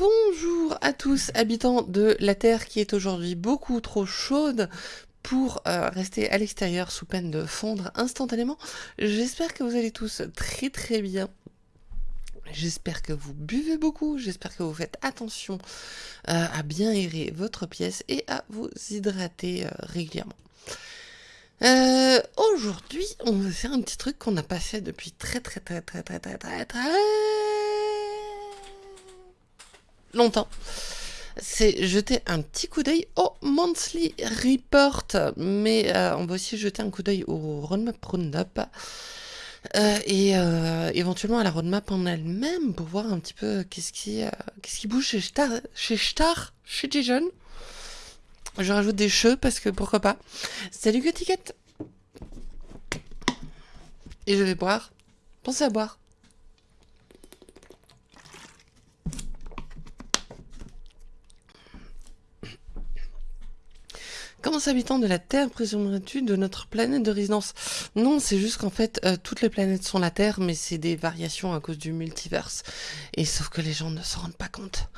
Bonjour à tous, habitants de la Terre qui est aujourd'hui beaucoup trop chaude pour euh, rester à l'extérieur sous peine de fondre instantanément. J'espère que vous allez tous très très bien. J'espère que vous buvez beaucoup, j'espère que vous faites attention euh, à bien aérer votre pièce et à vous hydrater euh, régulièrement. Aujourd'hui, on va faire un petit truc qu'on n'a pas fait depuis très très très très très très très très longtemps. C'est jeter un petit coup d'œil au Monthly Report, mais euh, on va aussi jeter un coup d'œil au Roadmap Roundup. Euh, et euh, éventuellement à la roadmap en elle-même pour voir un petit peu qu'est-ce qui, qu'est-ce qui bouge chez Star, chez Star, chez. Je rajoute des cheveux parce que pourquoi pas. Salut Gotiquette Et je vais boire. Pensez à boire. Comment s'habitant de la Terre présumerais-tu de notre planète de résidence? Non, c'est juste qu'en fait, euh, toutes les planètes sont la Terre, mais c'est des variations à cause du multiverse. Et sauf que les gens ne s'en rendent pas compte.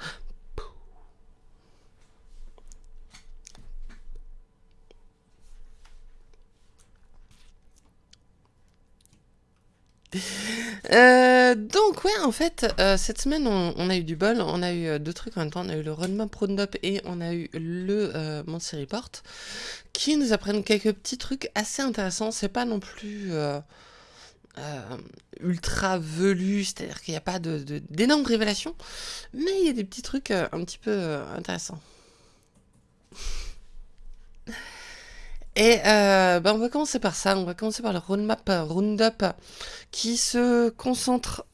Euh, donc ouais, en fait, euh, cette semaine, on, a eu du bol, on a eu euh, deux trucs en même temps, on a eu le Roadmap Roundup et on a eu le euh, Report, qui nous apprennent quelques petits trucs assez intéressants, c'est pas non plus ultra velu, c'est-à-dire qu'il n'y a pas d'énormes révélations, mais il y a des petits trucs un petit peu intéressants. Et euh, ben on va commencer par ça, on va commencer par le roadmap roundup qui se concentre...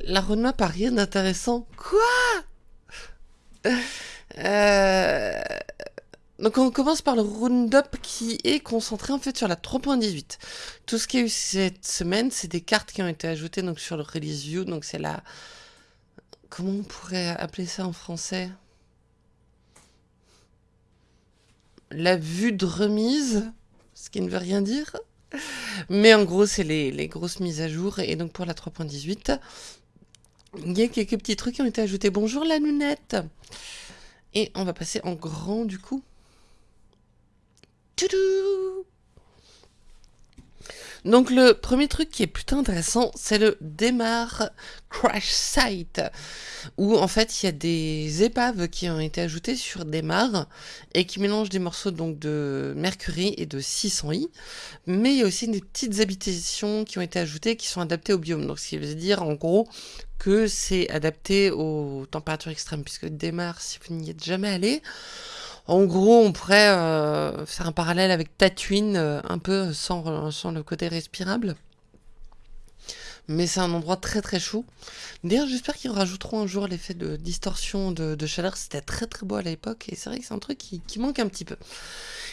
La roadmap a rien d'intéressant. Quoi? Euh... Donc on commence par le roundup qui est concentré en fait sur la 3.18. Tout ce qu'il y a eu cette semaine, c'est des cartes qui ont été ajoutées donc sur le release view, donc c'est la... Comment on pourrait appeler ça en français? La vue de remise, ce qui ne veut rien dire. Mais en gros, c'est les, grosses mises à jour. Et donc pour la 3.18, il y a quelques petits trucs qui ont été ajoutés. Bonjour la lunette Et on va passer en grand du coup. Toudou donc le premier truc qui est plutôt intéressant, c'est le démarre crash site, où en fait il y a des épaves qui ont été ajoutées sur démarre et qui mélangent des morceaux donc de mercury et de 600i, mais il y a aussi des petites habitations qui ont été ajoutées qui sont adaptées au biome, donc ce qui veut dire en gros que c'est adapté aux températures extrêmes, puisque démarre, si vous n'y êtes jamais allé, en gros, on pourrait euh, faire un parallèle avec Tatooine, euh, un peu sans, sans le côté respirable mais c'est un endroit très très chaud. D'ailleurs, j'espère qu'ils rajouteront un jour l'effet de distorsion de, chaleur. C'était très très beau à l'époque et c'est vrai que c'est un truc qui, manque un petit peu.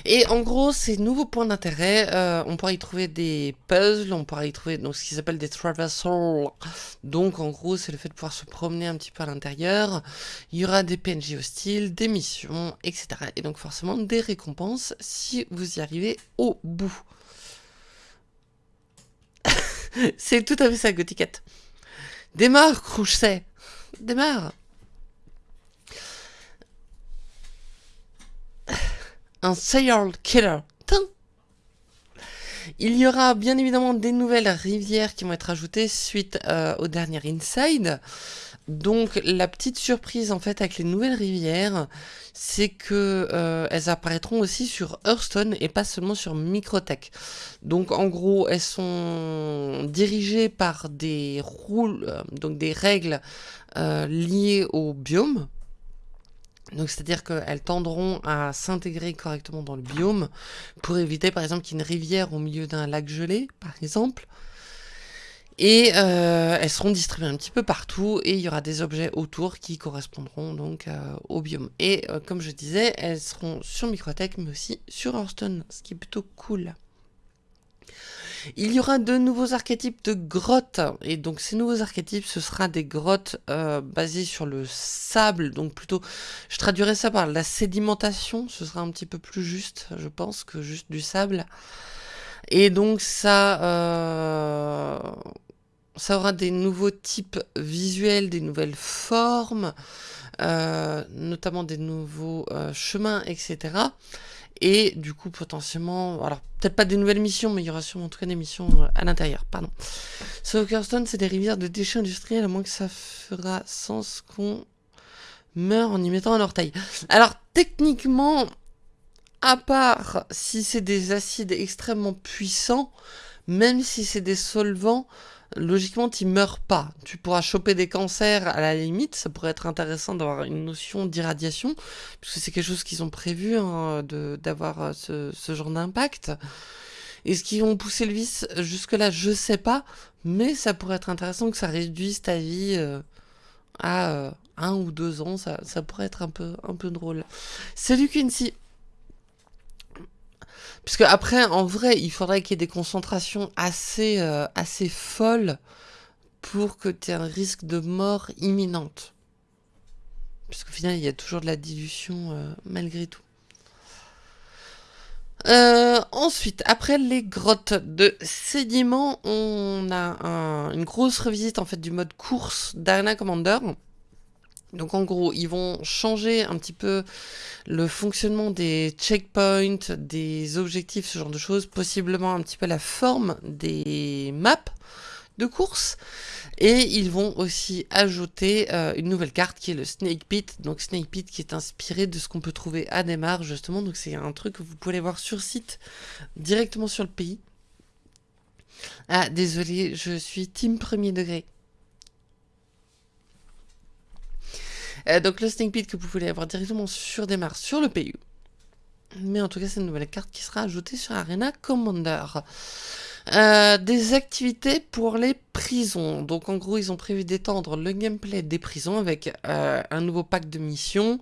Et en gros, ces nouveaux points d'intérêt, euh, on pourra y trouver des puzzles, on pourra y trouver ce qu'ils appellent des traversals. Donc en gros, c'est le fait de pouvoir se promener un petit peu à l'intérieur. Il y aura des PNJ hostiles, des missions, etc. Et donc forcément des récompenses si vous y arrivez au bout. C'est tout à fait ça, Gothiquette. Démarre, Crouchet Démarre Un serial killer. Il y aura bien évidemment des nouvelles rivières qui vont être ajoutées suite euh, au dernier Inside. Donc la petite surprise en fait avec les nouvelles rivières, c'est que euh, elles apparaîtront aussi sur Hearthstone et pas seulement sur Microtech. Donc en gros, elles sont dirigées par des rôles, euh, donc des règles euh, liées au biome. Donc c'est-à-dire qu'elles tendront à s'intégrer correctement dans le biome pour éviter par exemple qu'il y ait une rivière au milieu d'un lac gelé, par exemple. Et euh, elles seront distribuées un petit peu partout et il y aura des objets autour qui correspondront donc euh, au biome. Et euh, comme je disais, elles seront sur Microtech mais aussi sur Hearthstone, ce qui est plutôt cool. Il y aura de nouveaux archétypes de grottes, et donc ces nouveaux archétypes, ce sera des grottes basées sur le sable, donc plutôt, je traduirais ça par la sédimentation, ce sera un petit peu plus juste, je pense, que juste du sable. Et donc ça, ça aura des nouveaux types visuels, des nouvelles formes, euh, notamment des nouveaux euh, chemins, etc. Et du coup, potentiellement, alors peut-être pas des nouvelles missions, mais il y aura sûrement en tout cas des missions euh, à l'intérieur, pardon. Soakerstone, c'est des rivières de déchets industriels, à moins que ça fera sens qu'on meurt en y mettant un orteil. Alors, techniquement, à part si c'est des acides extrêmement puissants, même si c'est des solvants, logiquement, tu meurs pas. Tu pourras choper des cancers à la limite. Ça pourrait être intéressant d'avoir une notion d'irradiation, puisque c'est quelque chose qu'ils ont prévu hein, d'avoir euh, ce, genre d'impact. Est-ce qu'ils vont pousser le vice? Jusque-là Je sais pas, mais ça pourrait être intéressant que ça réduise ta vie euh, à euh, un ou deux ans. Ça, ça pourrait être un peu, un peu drôle. Salut Quincy Puisque après, en vrai, il faudrait qu'il y ait des concentrations assez, euh, assez folles pour que tu aies un risque de mort imminente. Puisqu'au final, il y a toujours de la dilution euh, malgré tout. Euh, ensuite, après les grottes de sédiments, on a une grosse revisite en fait du mode course d'Arena Commander. Donc en gros, ils vont changer un petit peu le fonctionnement des checkpoints, des objectifs, ce genre de choses, possiblement un petit peu la forme des maps de course. Et ils vont aussi ajouter euh, une nouvelle carte qui est le Snake Pit. Donc Snake Pit qui est inspiré de ce qu'on peut trouver à Neymar justement. Donc c'est un truc que vous pouvez voir sur site directement sur le pays. Ah désolé, je suis team premier degré. Euh, donc le Snake Pit que vous pouvez avoir directement sur Démarre sur le PU. Mais en tout cas, c'est une nouvelle carte qui sera ajoutée sur Arena Commander. Euh, des activités pour les prisons. Donc en gros, ils ont prévu d'étendre le gameplay des prisons avec euh, un nouveau pack de missions,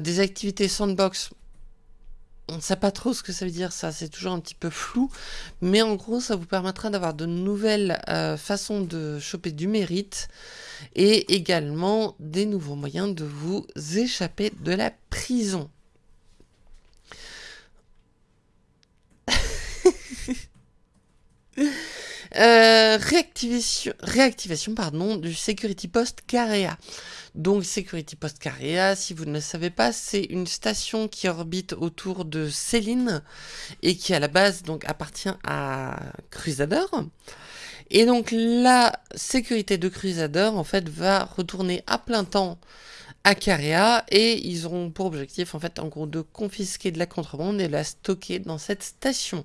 des activités sandbox. On ne sait pas trop ce que ça veut dire, ça c'est toujours un petit peu flou, mais en gros ça vous permettra d'avoir de nouvelles façons de choper du mérite, et également des nouveaux moyens de vous échapper de la prison. Euh, réactivation, pardon, du Security Post Carea. Donc Security Post Carea, si vous ne le savez pas, c'est une station qui orbite autour de Céline et qui à la base donc appartient à Crusader. Et donc la sécurité de Crusader en fait va retourner à plein temps à Caria et ils auront pour objectif en fait en gros de confisquer de la contrebande et la stocker dans cette station.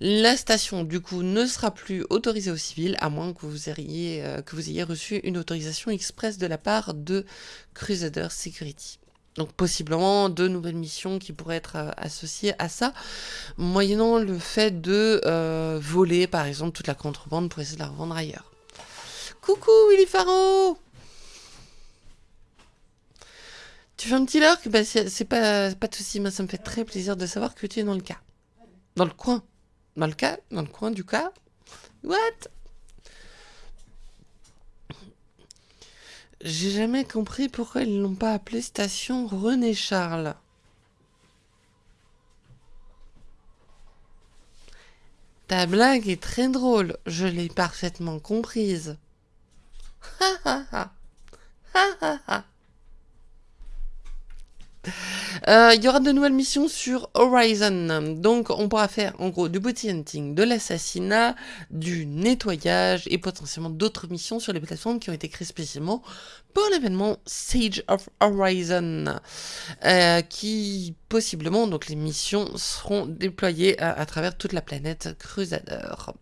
La station du coup ne sera plus autorisée aux civils à moins que vous ayez, euh, reçu une autorisation express de la part de Crusader Security. Donc possiblement deux nouvelles missions qui pourraient être euh, associées à ça, moyennant le fait de euh, voler par exemple toute la contrebande pour essayer de la revendre ailleurs. Coucou Willy Faro Tu fais un petit lurk? Bah, C'est pas, pas de soucis, ça me fait très plaisir de savoir que tu es dans le cas. Dans le coin. Dans le coin du cas What? J'ai jamais compris pourquoi ils l'ont pas appelé station René Charles. Ta blague est très drôle, je l'ai parfaitement comprise. Ha ha ha. Ha ha ha. Euh, il y aura de nouvelles missions sur Horizon. Donc, on pourra faire en gros du booty hunting, de l'assassinat, du nettoyage et potentiellement d'autres missions sur les plateformes qui ont été créées spécialement pour l'événement Sage of Horizon. Euh, qui possiblement, donc les missions seront déployées à, à travers toute la planète Crusader.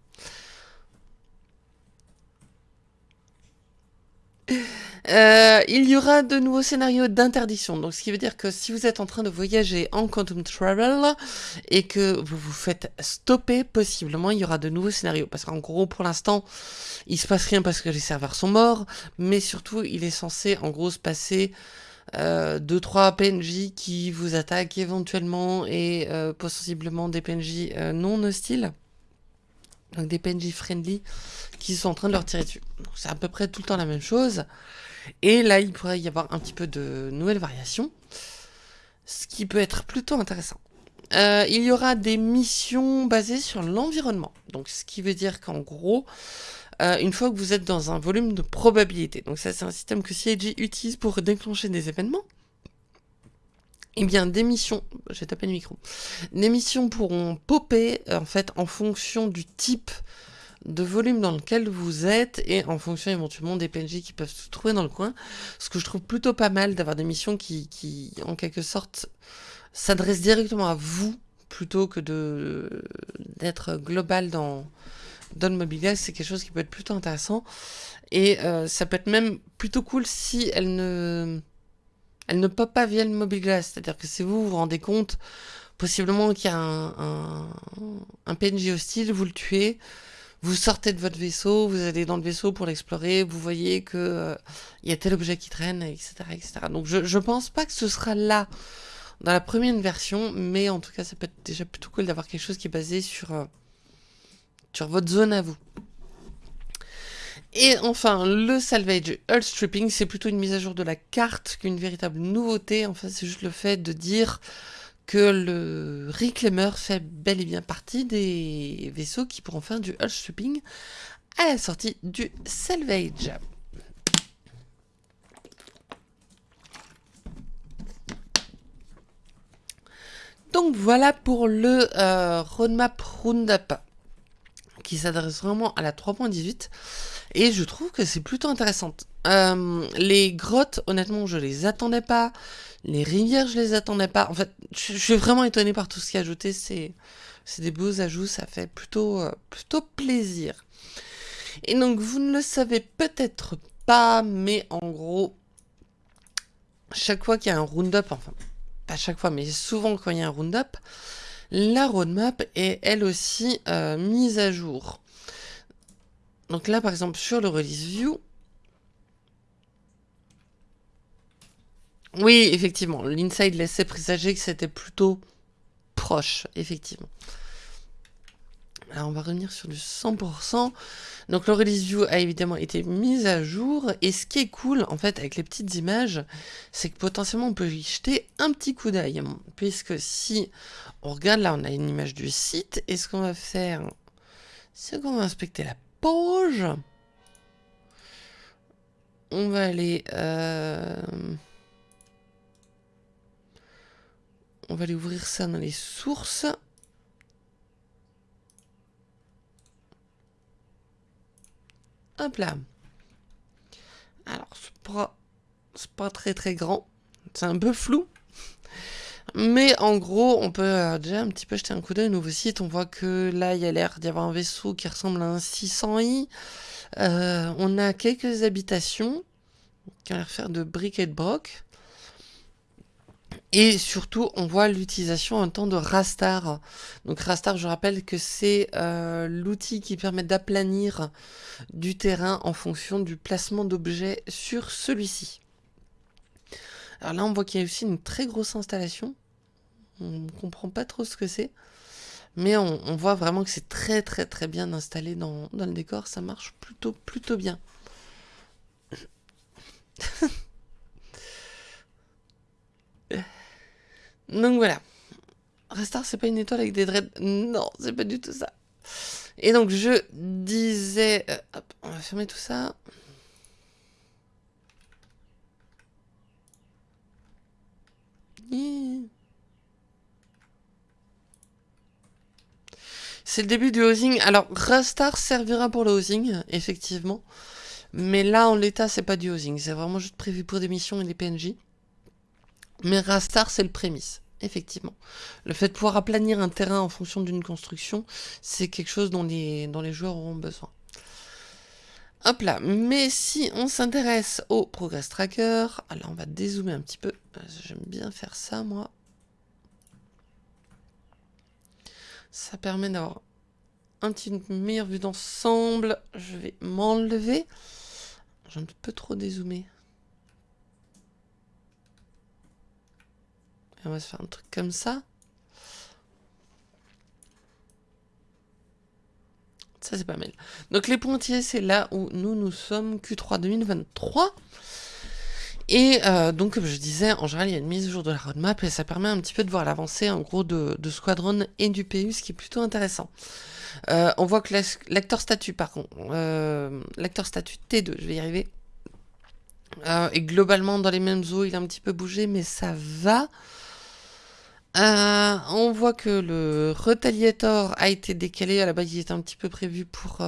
Euh, il y aura de nouveaux scénarios d'interdiction. Donc, ce qui veut dire que si vous êtes en train de voyager en Quantum Travel et que vous vous faites stopper, possiblement, il y aura de nouveaux scénarios. Parce qu'en gros, pour l'instant, il se passe rien parce que les serveurs sont morts. Mais surtout, il est censé, en gros, se passer 2-3 euh, PNJ qui vous attaquent éventuellement et euh, possiblement des PNJ non hostiles. Donc des PNJ friendly qui sont en train de leur tirer dessus. C'est à peu près tout le temps la même chose. Et là, il pourrait y avoir un petit peu de nouvelles variations, ce qui peut être plutôt intéressant. Euh, il y aura des missions basées sur l'environnement. Donc, ce qui veut dire qu'en gros, euh, une fois que vous êtes dans un volume de probabilité. Donc ça, c'est un système que CIG utilise pour déclencher des événements. Eh bien, des missions, j'ai tapé le micro, des missions pourront popper en fait en fonction du type de volume dans lequel vous êtes et en fonction éventuellement des PNJ qui peuvent se trouver dans le coin. Ce que je trouve plutôt pas mal d'avoir des missions qui, qui en quelque sorte, s'adressent directement à vous plutôt que d'être global dans, dans le mobile c'est quelque chose qui peut être plutôt intéressant. Et euh, ça peut être même plutôt cool si elle ne, elle ne pop pas via le mobile glass. C'est-à-dire que si vous vous rendez compte, possiblement qu'il y a un, un, PNJ hostile, vous le tuez, vous sortez de votre vaisseau, vous allez dans le vaisseau pour l'explorer, vous voyez que euh, il y a tel objet qui traîne, etc. etc. Donc je, je pense pas que ce sera là dans la première version, mais en tout cas ça peut être déjà plutôt cool d'avoir quelque chose qui est basé sur... Euh, sur votre zone à vous. Et enfin, le salvage hull stripping, c'est plutôt une mise à jour de la carte qu'une véritable nouveauté. Enfin, c'est juste le fait de dire que le Reclaimer fait bel et bien partie des vaisseaux qui pourront faire du hull stripping à la sortie du salvage. Donc voilà pour le euh, roadmap roundup qui s'adresse vraiment à la 3.18 et je trouve que c'est plutôt intéressante. Euh, les grottes, honnêtement, je les attendais pas. Les rivières, je les attendais pas. En fait, je, suis vraiment étonné par tout ce qui est ajouté. C'est des beaux ajouts, ça fait plutôt, euh, plutôt plaisir. Et donc, vous ne le savez peut-être pas, mais en gros, chaque fois qu'il y a un roundup, enfin, pas chaque fois, mais souvent quand il y a un roundup, la roadmap est elle aussi euh, mise à jour. Donc là, par exemple, sur le release view, oui, effectivement, l'inside laissait présager que c'était plutôt proche, effectivement. Alors on va revenir sur du 100%. Donc le release view a évidemment été mis à jour. Et ce qui est cool en fait avec les petites images, c'est que potentiellement on peut y jeter un petit coup d'œil. Puisque si on regarde là, on a une image du site. Et ce qu'on va faire, c'est qu'on va inspecter la On va aller... Euh, on va aller ouvrir ça dans les sources. Hop là. Alors, c'est pas, pas très très grand. C'est un peu flou. Mais en gros, on peut euh, déjà un petit peu jeter un coup d'œil au nouveau site. On voit que là, il y a l'air d'y avoir un vaisseau qui ressemble à un 600i. Euh, on a quelques habitations qui ont l'air faire de briques et de broc. Et surtout, on voit l'utilisation en temps de Rastar. Donc Rastar, je rappelle que c'est euh, l'outil qui permet d'aplanir du terrain en fonction du placement d'objets sur celui-ci. Alors là, on voit qu'il y a aussi une très grosse installation. On ne comprend pas trop ce que c'est. Mais on, voit vraiment que c'est très très très bien installé dans, le décor. Ça marche plutôt plutôt bien. Donc voilà. Restart, c'est pas une étoile avec des dreads. Non, c'est pas du tout ça. Et donc je disais... Euh, hop, on va fermer tout ça. C'est le début du housing. Alors, Rastar servira pour le housing, effectivement. Mais là, en l'état, c'est pas du housing. C'est vraiment juste prévu pour des missions et des PNJ. Mais Rastar, c'est le prémisse, effectivement. Le fait de pouvoir aplanir un terrain en fonction d'une construction, c'est quelque chose dont les, dont les joueurs auront besoin. Hop là, mais si on s'intéresse au Progress Tracker, alors on va dézoomer un petit peu, j'aime bien faire ça moi. Ça permet d'avoir un petit meilleure vue d'ensemble, je vais m'enlever, j'ai un peu trop dézoomé. on va se faire un truc comme ça. Ça, c'est pas mal. Donc, les pointiers, c'est là où nous, nous sommes, Q3 2023. Et euh, donc, comme je disais, en général, il y a une mise à jour de la roadmap et ça permet un petit peu de voir l'avancée en gros de, Squadron et du PU, ce qui est plutôt intéressant. Euh, on voit que l'acteur statut, par contre, euh, l'acteur statut T2, je vais y arriver, est globalement dans les mêmes eaux, il a un petit peu bougé, mais ça va. On voit que le Retaliator a été décalé, à la base il était un petit peu prévu pour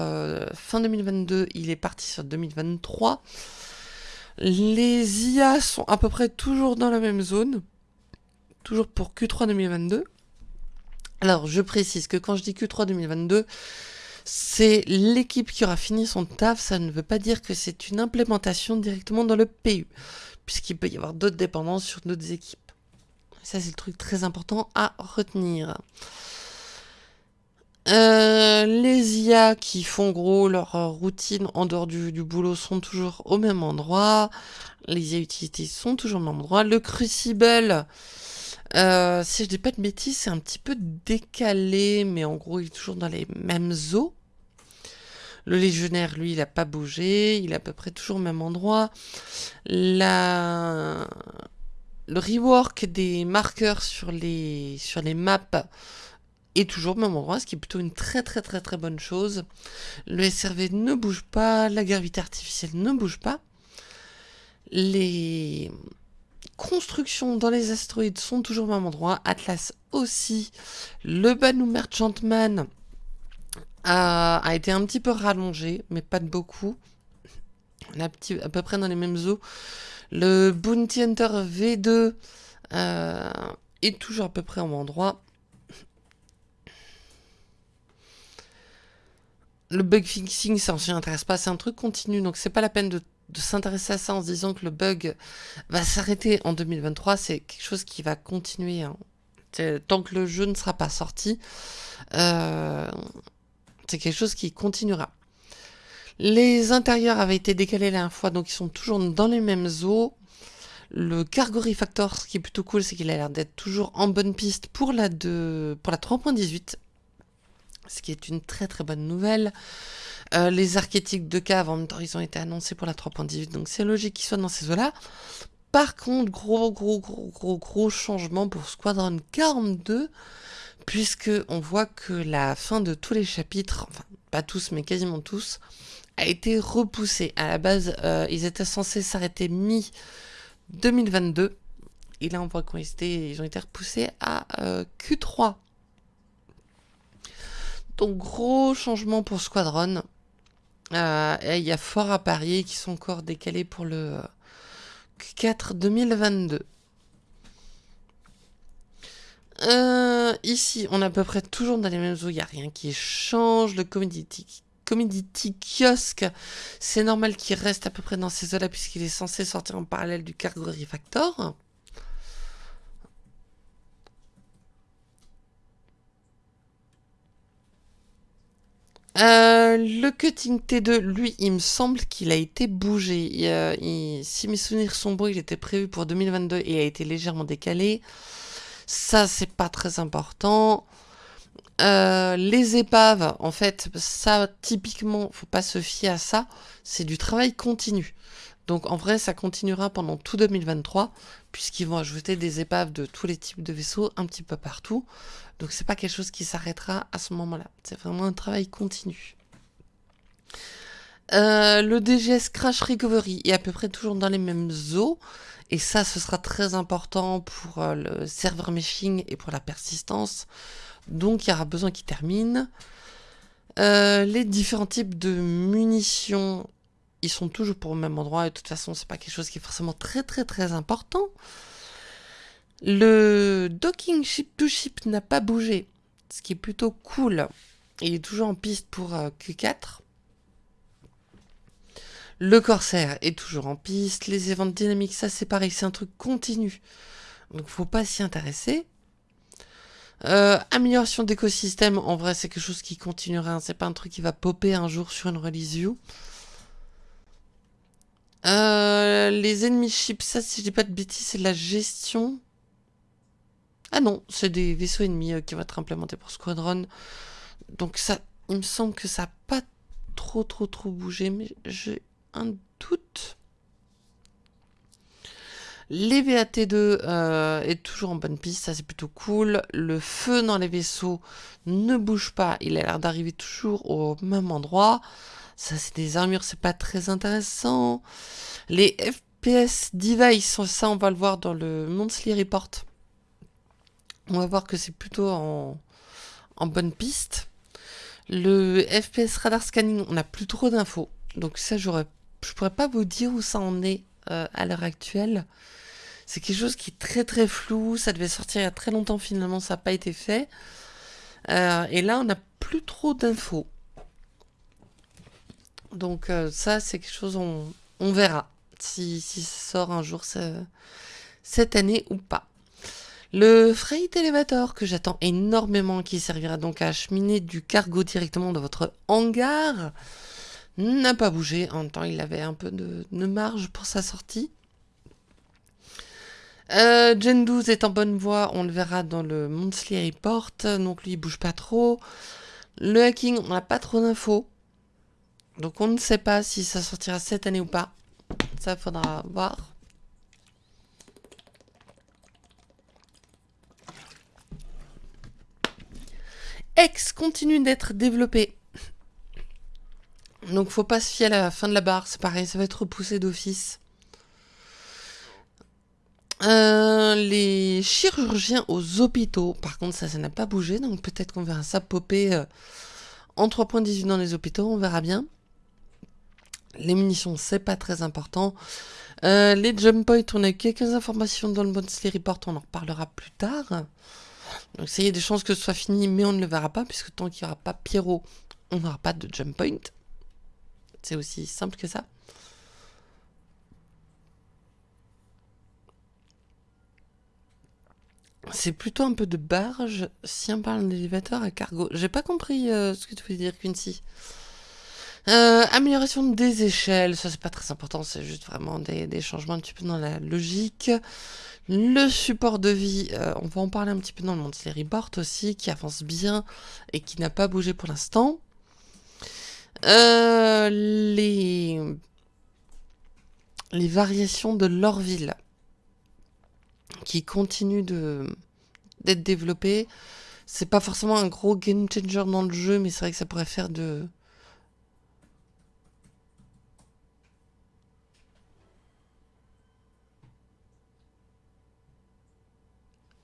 fin 2022, il est parti sur 2023. Les IA sont à peu près toujours dans la même zone. Toujours pour Q3 2022. Alors, je précise que quand je dis Q3 2022, c'est l'équipe qui aura fini son taf. Ça ne veut pas dire que c'est une implémentation directement dans le PU. Puisqu'il peut y avoir d'autres dépendances sur d'autres équipes. Ça, c'est le truc très important à retenir. Euh, les IA qui font gros leur euh, routine en dehors du, boulot sont toujours au même endroit. Les IA utilités sont toujours au même endroit. Le Crucible, euh, si je dis pas de bêtises, c'est un petit peu décalé, mais en gros, il est toujours dans les mêmes eaux. Le légionnaire, lui, il n'a pas bougé, il est à peu près toujours au même endroit. La... Le rework des marqueurs sur les, sur maps est toujours au même endroit, ce qui est plutôt une très très très très bonne chose. Le SRV ne bouge pas, la gravité artificielle ne bouge pas. Les constructions dans les astéroïdes sont toujours au même endroit. Atlas aussi. Le Banu Merchantman a, été un petit peu rallongé, mais pas de beaucoup. On a à peu près dans les mêmes eaux. Le Bounty Hunter V2 euh, est toujours à peu près au même endroit. le bug fixing, ça on s'y intéresse pas, c'est un truc continu, donc c'est pas la peine de, s'intéresser à ça en se disant que le bug va s'arrêter en 2023, c'est quelque chose qui va continuer. Hein. Tant que le jeu ne sera pas sorti, euh, c'est quelque chose qui continuera. Les intérieurs avaient été décalés la dernière fois, donc ils sont toujours dans les mêmes eaux. Le Cargo Refactor, ce qui est plutôt cool, c'est qu'il a l'air d'être toujours en bonne piste pour la, pour la 3.18 ce qui est une très très bonne nouvelle. Euh, les archétypes de cave, en même temps, ils ont été annoncés pour la 3.18, donc c'est logique qu'ils soient dans ces eaux-là. Par contre, gros, gros, gros, gros, gros changement pour Squadron 42, puisque on voit que la fin de tous les chapitres, enfin, pas tous, mais quasiment tous, a été repoussée. À la base, euh, ils étaient censés s'arrêter mi-2022, et là, on voit qu'ils ils ont été repoussés à euh, Q3 donc gros changement pour Squadron. Euh, il y a fort à parier qui sont encore décalés pour le Q4 2022. Euh, ici, on est à peu près toujours dans les mêmes eaux, il n'y a rien qui change. Le Commodity, Commodity Kiosque, c'est normal qu'il reste à peu près dans ces eaux-là puisqu'il est censé sortir en parallèle du Cargo Refactor. Euh, le cutting T2, lui, il me semble qu'il a été bougé. si mes souvenirs sont bons, il était prévu pour 2022 et a été légèrement décalé. Ça, c'est pas très important. Euh, les épaves, en fait, ça, typiquement, faut pas se fier à ça. C'est du travail continu. Donc, en vrai, ça continuera pendant tout 2023, puisqu'ils vont ajouter des épaves de tous les types de vaisseaux un petit peu partout. Donc c'est pas quelque chose qui s'arrêtera à ce moment-là. C'est vraiment un travail continu. Euh, le DGS Crash Recovery est à peu près toujours dans les mêmes eaux. Et ça, ce sera très important pour euh, le serveur meshing et pour la persistance. Donc il y aura besoin qu'il termine. Euh, les différents types de munitions, ils sont toujours pour le même endroit. Et de toute façon, c'est pas quelque chose qui est forcément très très très important. Le docking ship to ship n'a pas bougé, ce qui est plutôt cool. Il est toujours en piste pour euh, Q4. Le Corsair est toujours en piste. Les événements dynamiques, ça c'est pareil, c'est un truc continu. Donc faut pas s'y intéresser. Euh, amélioration d'écosystème, en vrai c'est quelque chose qui continuera. Hein. C'est pas un truc qui va popper un jour sur une release view. Euh, les ennemis ships, ça si je dis pas de bêtises, c'est de la gestion. Ah non, c'est des vaisseaux ennemis euh, qui vont être implémentés pour Squadron. Donc ça, il me semble que ça n'a pas trop trop trop bougé, mais j'ai un doute. Les VAT2 euh, est toujours en bonne piste, ça c'est plutôt cool. Le feu dans les vaisseaux ne bouge pas, il a l'air d'arriver toujours au même endroit. Ça c'est des armures, c'est pas très intéressant. Les FPS device, ça on va le voir dans le Monthly Report. On va voir que c'est plutôt en, bonne piste. Le FPS radar scanning, on n'a plus trop d'infos. Donc ça, je pourrais pas vous dire où ça en est euh, à l'heure actuelle. C'est quelque chose qui est très très flou. Ça devait sortir il y a très longtemps, finalement, ça n'a pas été fait. Euh, et là, on n'a plus trop d'infos. Donc euh, ça, c'est quelque chose, on, verra si, ça sort un jour cette année ou pas. Le freight elevator que j'attends énormément, qui servira donc à acheminer du cargo directement dans votre hangar, n'a pas bougé. En même temps, il avait un peu de, marge pour sa sortie. Euh, Gen 12 est en bonne voie, on le verra dans le Monthly Report, donc lui il bouge pas trop. Le hacking, on n'a pas trop d'infos, donc on ne sait pas si ça sortira cette année ou pas. Ça faudra voir. X continue d'être développé. Donc faut pas se fier à la fin de la barre, c'est pareil, ça va être repoussé d'office. Euh, les chirurgiens aux hôpitaux, par contre ça, ça n'a pas bougé, donc peut-être qu'on verra ça popper euh, en 3.18 dans les hôpitaux, on verra bien. Les munitions, c'est pas très important. Euh, les jump points, on a quelques informations dans le Monthly Report, on en reparlera plus tard. Donc ça y a des chances que ce soit fini, mais on ne le verra pas, puisque tant qu'il n'y aura pas Pierrot, on n'aura pas de jump point. C'est aussi simple que ça. C'est plutôt un peu de barge si on parle d'élévateur à cargo. J'ai pas compris euh, ce que tu voulais dire, Quincy. Euh, amélioration des échelles, ça c'est pas très important, c'est juste vraiment des, changements un petit peu dans la logique. Le support de vie, euh, on va en parler un petit peu dans le monde Report aussi, qui avance bien et qui n'a pas bougé pour l'instant. Les variations de l'Orville qui continuent d'être développées. C'est pas forcément un gros game changer dans le jeu, mais c'est vrai que ça pourrait faire de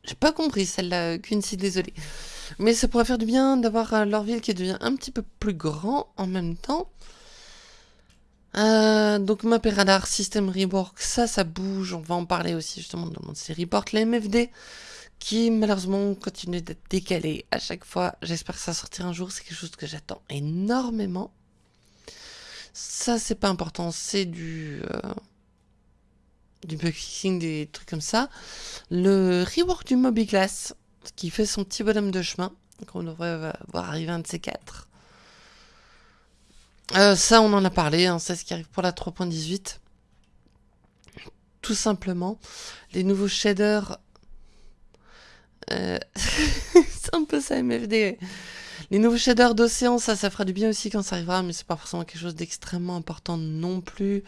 J'ai pas compris celle-là, Quincy, désolé. Mais ça pourrait faire du bien d'avoir euh, leur ville qui devient un petit peu plus grand en même temps. Euh, donc map et radar, système rework, ça, ça bouge. On va en parler aussi justement dans mon série report. Les MFD qui malheureusement continuent d'être décalés à chaque fois. J'espère que ça sortira un jour. C'est quelque chose que j'attends énormément. Ça, c'est pas important. C'est du... Euh, du bug fixing, des trucs comme ça. Le rework du Mobiglass, qui fait son petit bonhomme de chemin, qu'on devrait voir arriver un de ces quatre. Euh, ça, on en a parlé, hein, c'est ce qui arrive pour la 3.18. Tout simplement, les nouveaux shaders... Euh, c'est un peu ça, MFD. Les nouveaux shaders d'océan, ça, ça fera du bien aussi quand ça arrivera, mais c'est pas forcément quelque chose d'extrêmement important non plus.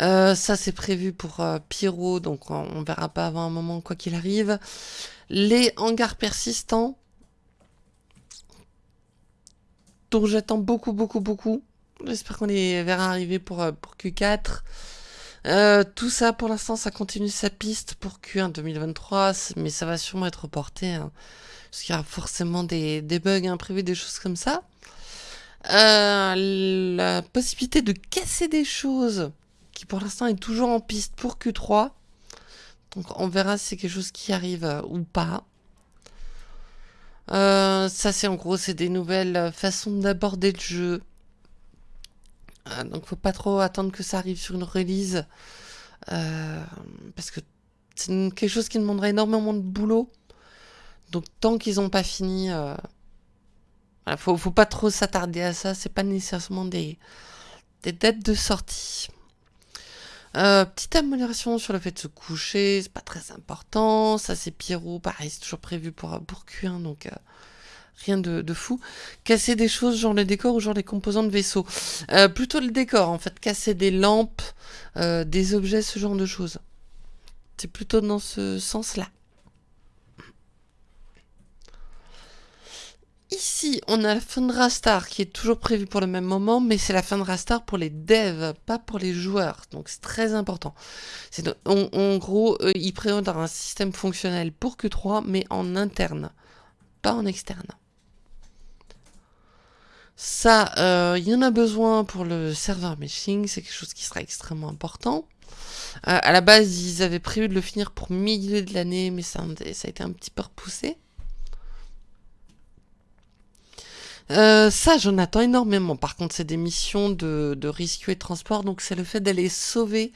Euh, ça, c'est prévu pour euh, Pyro, donc on, on, verra pas avant un moment quoi qu'il arrive. Les hangars persistants, dont j'attends beaucoup, beaucoup, beaucoup. J'espère qu'on les verra arriver pour, euh, pour Q4. tout ça, pour l'instant, ça continue sa piste pour Q1 2023, mais ça va sûrement être reporté, hein, parce qu'il y a forcément des, des bugs imprévus, des choses comme ça. la possibilité de casser des choses qui pour l'instant est toujours en piste pour Q3. Donc on verra si c'est quelque chose qui arrive euh, ou pas. Euh, ça c'est en gros c'est des nouvelles façons d'aborder le jeu. Euh, donc faut pas trop attendre que ça arrive sur une release. parce que c'est quelque chose qui demanderait énormément de boulot. Donc tant qu'ils n'ont pas fini, il faut, faut pas trop s'attarder à ça. C'est pas nécessairement des, des dates de sortie. Euh, petite amélioration sur le fait de se coucher, c'est pas très important. Ça, c'est Pierrot, pareil, c'est toujours prévu pour, pour Q1, donc euh, rien de, fou. Casser des choses, genre le décor ou genre les composants de vaisseau. Euh, plutôt le décor, en fait, casser des lampes, des objets, ce genre de choses. C'est plutôt dans ce sens-là. Ici, on a la fin de Rastar qui est toujours prévue pour le même moment, mais c'est la fin de Rastar pour les devs, pas pour les joueurs. Donc c'est très important. En, gros, ils prévoient un système fonctionnel pour Q3, mais en interne, pas en externe. Ça, euh, il y en a besoin pour le serveur meshing, c'est quelque chose qui sera extrêmement important. Euh, à la base, ils avaient prévu de le finir pour milieu de l'année, mais ça, a été un petit peu repoussé. Euh, ça, j'en attends énormément. Par contre, c'est des missions de, de et transport. Donc, c'est le fait d'aller sauver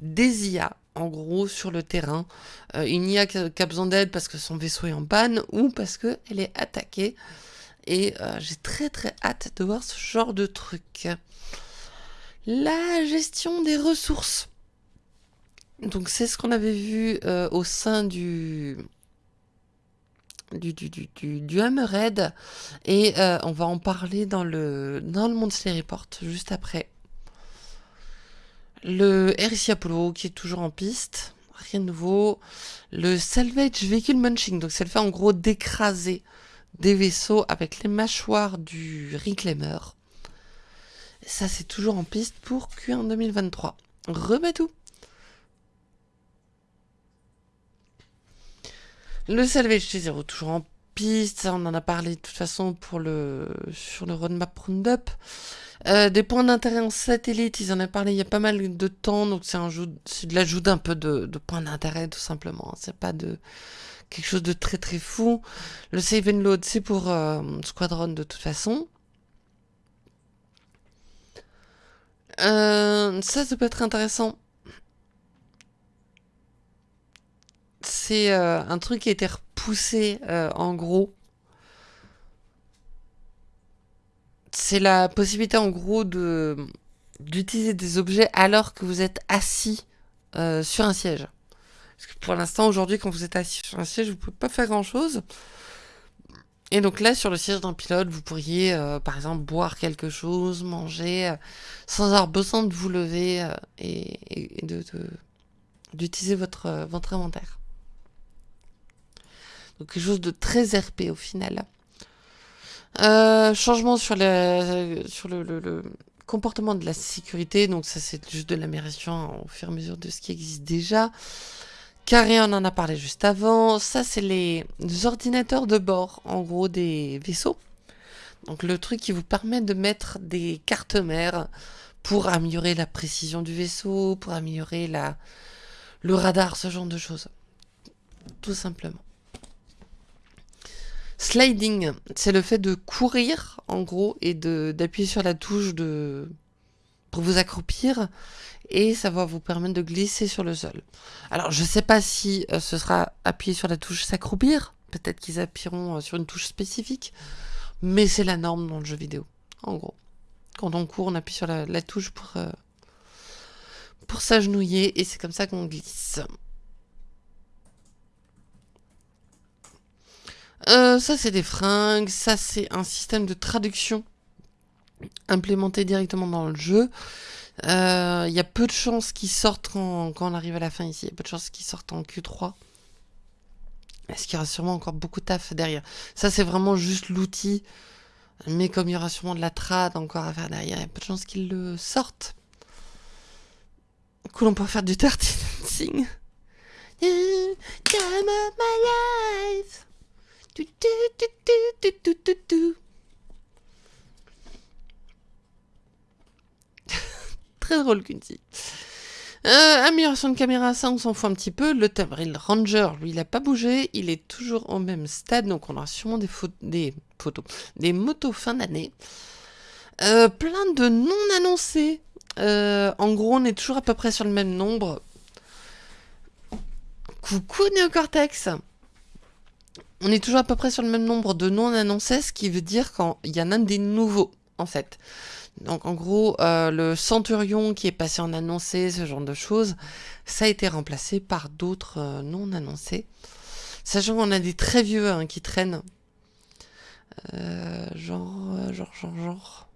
des IA, en gros, sur le terrain. Euh, une IA qui a, besoin d'aide parce que son vaisseau est en panne ou parce qu'elle est attaquée. Et euh, j'ai très très hâte de voir ce genre de truc. La gestion des ressources. Donc, c'est ce qu'on avait vu au sein du du, du, du, du, Hammerhead et euh, on va en parler dans le, dans le Report juste après. Le RC Apollo qui est toujours en piste, rien de nouveau. Le Salvage Vehicle Munching, donc c'est le fait en gros d'écraser des vaisseaux avec les mâchoires du Reclaimer. Ça c'est toujours en piste pour Q1 2023. Remets tout Le salvage T0 toujours en piste, on en a parlé de toute façon pour le sur le roadmap roundup. Euh, des points d'intérêt en satellite, ils en ont parlé il y a pas mal de temps, donc c'est de l'ajout d'un peu de, points d'intérêt tout simplement. C'est pas de quelque chose de très très fou. Le save and load, c'est pour euh, Squadron de toute façon. Euh, ça, ça peut être intéressant. c'est euh, un truc qui a été repoussé en gros. C'est la possibilité en gros de d'utiliser des objets alors que vous êtes assis sur un siège. Parce que pour l'instant, aujourd'hui, quand vous êtes assis sur un siège, vous pouvez pas faire grand chose. Et donc là, sur le siège d'un pilote, vous pourriez, par exemple, boire quelque chose, manger, sans avoir besoin de vous lever et, de d'utiliser votre, votre inventaire. Donc quelque chose de très RP au final. Euh, changement sur, le, sur le, comportement de la sécurité. Donc ça c'est juste de l'amélioration au fur et à mesure de ce qui existe déjà. Carré, on en a parlé juste avant. Ça, c'est les, ordinateurs de bord, en gros, des vaisseaux. Donc le truc qui vous permet de mettre des cartes mères pour améliorer la précision du vaisseau, pour améliorer la, le radar, ce genre de choses. Tout simplement. Sliding, c'est le fait de courir, en gros, et d'appuyer sur la touche de pour vous accroupir, et ça va vous permettre de glisser sur le sol. Alors, je sais pas si euh, ce sera appuyé sur la touche s'accroupir, peut-être qu'ils appuieront euh, sur une touche spécifique, mais c'est la norme dans le jeu vidéo, en gros. Quand on court, on appuie sur la, touche pour, euh, pour s'agenouiller, et c'est comme ça qu'on glisse. Ça, c'est des fringues. Ça, c'est un système de traduction implémenté directement dans le jeu. Il euh, y a peu de chances qu'ils sortent quand, on arrive à la fin ici. Il y a peu de chances qu'ils sortent en Q3. Est-ce qu'il y aura sûrement encore beaucoup de taf derrière Ça, c'est vraiment juste l'outil. Mais comme il y aura sûrement de la trad encore à faire derrière, il y a peu de chances qu'ils le sortent. Cool, on peut faire du dirty. Time of my life. Très drôle, Kunti. Euh, amélioration de caméra, ça on s'en fout un petit peu. Le Tabril Ranger, lui, il n'a pas bougé. Il est toujours au même stade. Donc on aura sûrement des, des photos, des motos fin d'année. Euh, plein de non annoncés. Euh, en gros, on est toujours à peu près sur le même nombre. Coucou Neocortex on est toujours à peu près sur le même nombre de non annoncés, ce qui veut dire qu'il y en a des nouveaux, en fait. Donc en gros, euh, le Centurion qui est passé en annoncé, ce genre de choses, ça a été remplacé par d'autres euh, non annoncés. Sachant qu'on a des très vieux hein, qui traînent. Euh, genre, genre, genre, genre.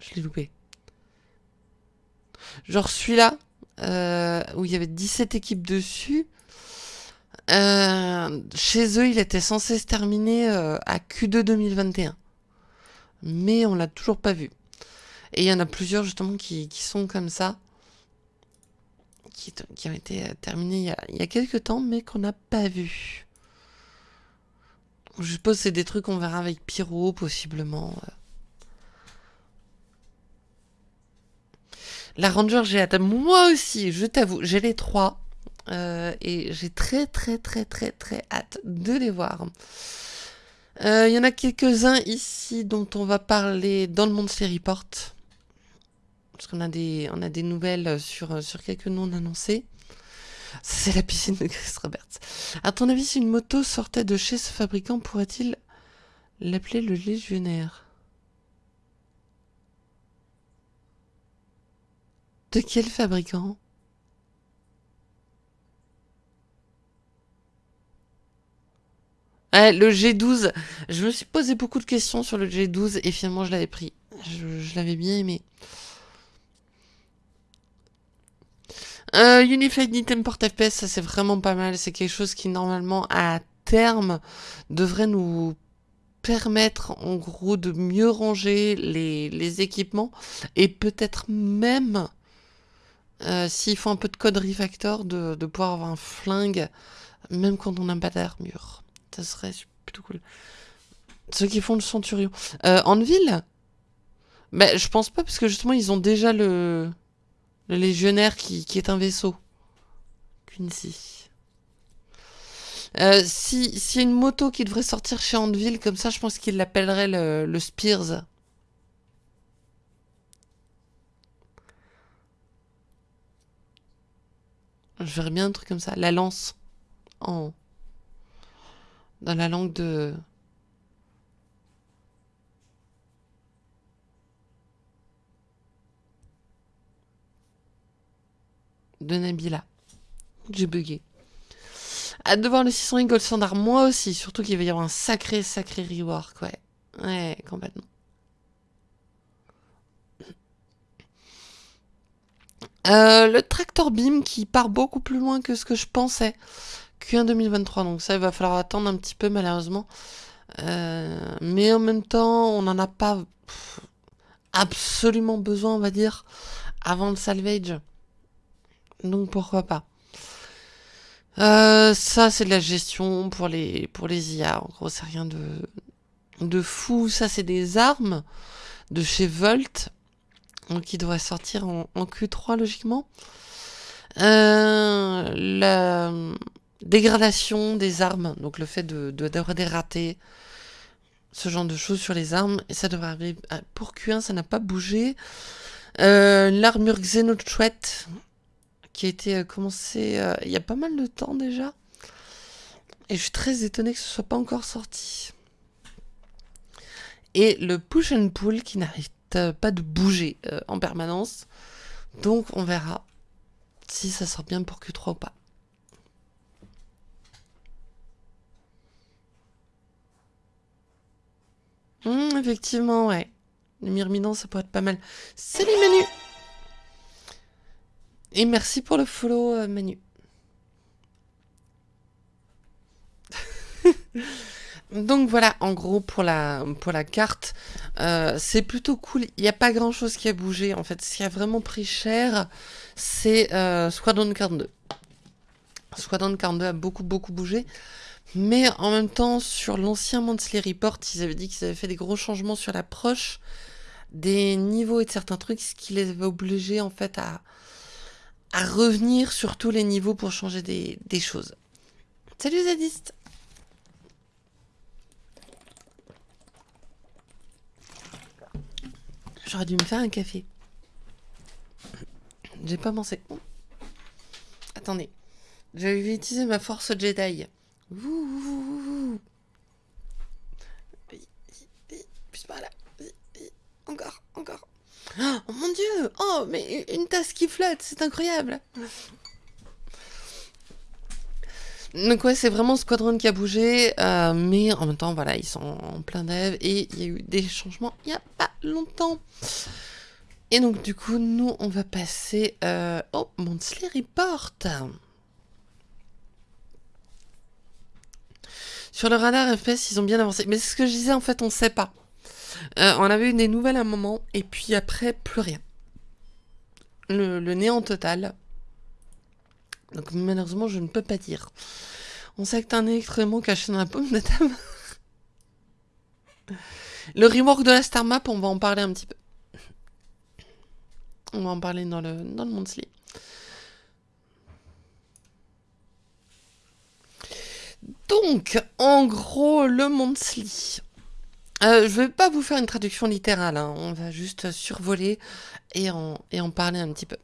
Je l'ai loupé. Genre celui-là, où il y avait 17 équipes dessus. Euh, chez eux, il était censé se terminer euh, à Q2 2021. Mais on l'a toujours pas vu. Et il y en a plusieurs justement qui, sont comme ça. Qui, ont été terminés il y, a, il quelques temps, mais qu'on n'a pas vu. Je suppose c'est des trucs qu'on verra avec Pyro, possiblement. La Ranger, j'ai. Moi aussi, je t'avoue, j'ai les trois. Euh, et j'ai très très très très très hâte de les voir. Euh, il y en a quelques-uns ici dont on va parler dans le monde Report. Parce qu'on a des, on a des nouvelles sur, sur quelques noms annoncés. C'est la piscine de Chris Roberts. À ton avis, si une moto sortait de chez ce fabricant, pourrait-il l'appeler le légionnaire? De quel fabricant? Le G12. Je me suis posé beaucoup de questions sur le G12 et finalement je l'avais pris. Je, l'avais bien aimé. Euh, Unified Item Port FPS, ça c'est vraiment pas mal. C'est quelque chose qui normalement à terme devrait nous permettre en gros de mieux ranger les, équipements et peut-être même euh, s'il faut un peu de code refactor de, de pouvoir avoir un flingue même quand on n'a pas d'armure. Ça serait plutôt cool. Ceux qui font le Centurion. Euh, en ville Ben, je pense pas, parce que justement, ils ont déjà le, légionnaire qui, qui est un vaisseau. Quincy. Euh, si S'il y a une moto qui devrait sortir chez Andeville, comme ça, je pense qu'il l'appellerait le, le Spears. Je verrais bien un truc comme ça. La lance. En dans la langue de... de Nabila. J'ai bugué. Hâte de voir le 600 Gold Standard, moi aussi. Surtout qu'il va y avoir un sacré, sacré reward, ouais. Ouais, complètement. Euh, le tractor beam qui part beaucoup plus loin que ce que je pensais. Q1 2023, donc ça, il va falloir attendre un petit peu, malheureusement. Euh, mais en même temps, on n'en a pas absolument besoin, on va dire, avant le salvage. Donc pourquoi pas. Euh, ça, c'est de la gestion pour les, pour les IA. En gros, c'est rien de, de fou. Ça, c'est des armes de chez Volt. Qui devraient sortir en, en Q3, logiquement. Euh, la, dégradation des armes, donc le fait de d'avoir des ratés, ce genre de choses sur les armes, et ça devrait arriver pour Q1, ça n'a pas bougé. Euh, l'armure Xenotruet, qui a été euh, commencée euh, il y a pas mal de temps déjà, et je suis très étonné que ce soit pas encore sorti. Et le push and pull qui n'arrête pas de bouger en permanence, donc on verra si ça sort bien pour Q3 ou pas. Hum, effectivement, ouais. Le myrmidon, ça pourrait être pas mal. Salut Manu Et merci pour le follow, euh, Manu. Donc voilà, en gros, pour la, pour la carte, euh, c'est plutôt cool. Il n'y a pas grand-chose qui a bougé, en fait. Ce qui a vraiment pris cher, c'est euh, Squadron 42. Squadron 42 a beaucoup, beaucoup bougé. Mais en même temps, sur l'ancien Monthly Report, ils avaient dit qu'ils avaient fait des gros changements sur l'approche des niveaux et de certains trucs, ce qui les avait obligés en fait à, à revenir sur tous les niveaux pour changer des, des choses. Salut Zadiste J'aurais dû me faire un café. J'ai pas pensé. Attendez. Je vais utiliser ma force Jedi. Plus par là. Encore, encore. Oh mon dieu Oh, mais une tasse qui flotte, c'est incroyable donc ouais, c'est vraiment Squadron qui a bougé, euh, mais en même temps, voilà, ils sont en plein dev et il y a eu des changements il n'y a pas longtemps. Et donc du coup, nous, on va passer euh, au Report. Sur le radar FPS, ils ont bien avancé. Mais c'est ce que je disais, en fait, on sait pas. Euh, on avait eu des nouvelles à un moment, et puis après, plus rien. Le, néant total. Donc malheureusement, je ne peux pas dire. On sait que t'as un électroaimant caché dans la paume de ta. Le remorque de la Star Map, on va en parler un petit peu. On va en parler dans le, dans. Donc, en gros, le Monthly. Euh, je vais pas vous faire une traduction littérale, hein. on va juste survoler et en, parler un petit peu.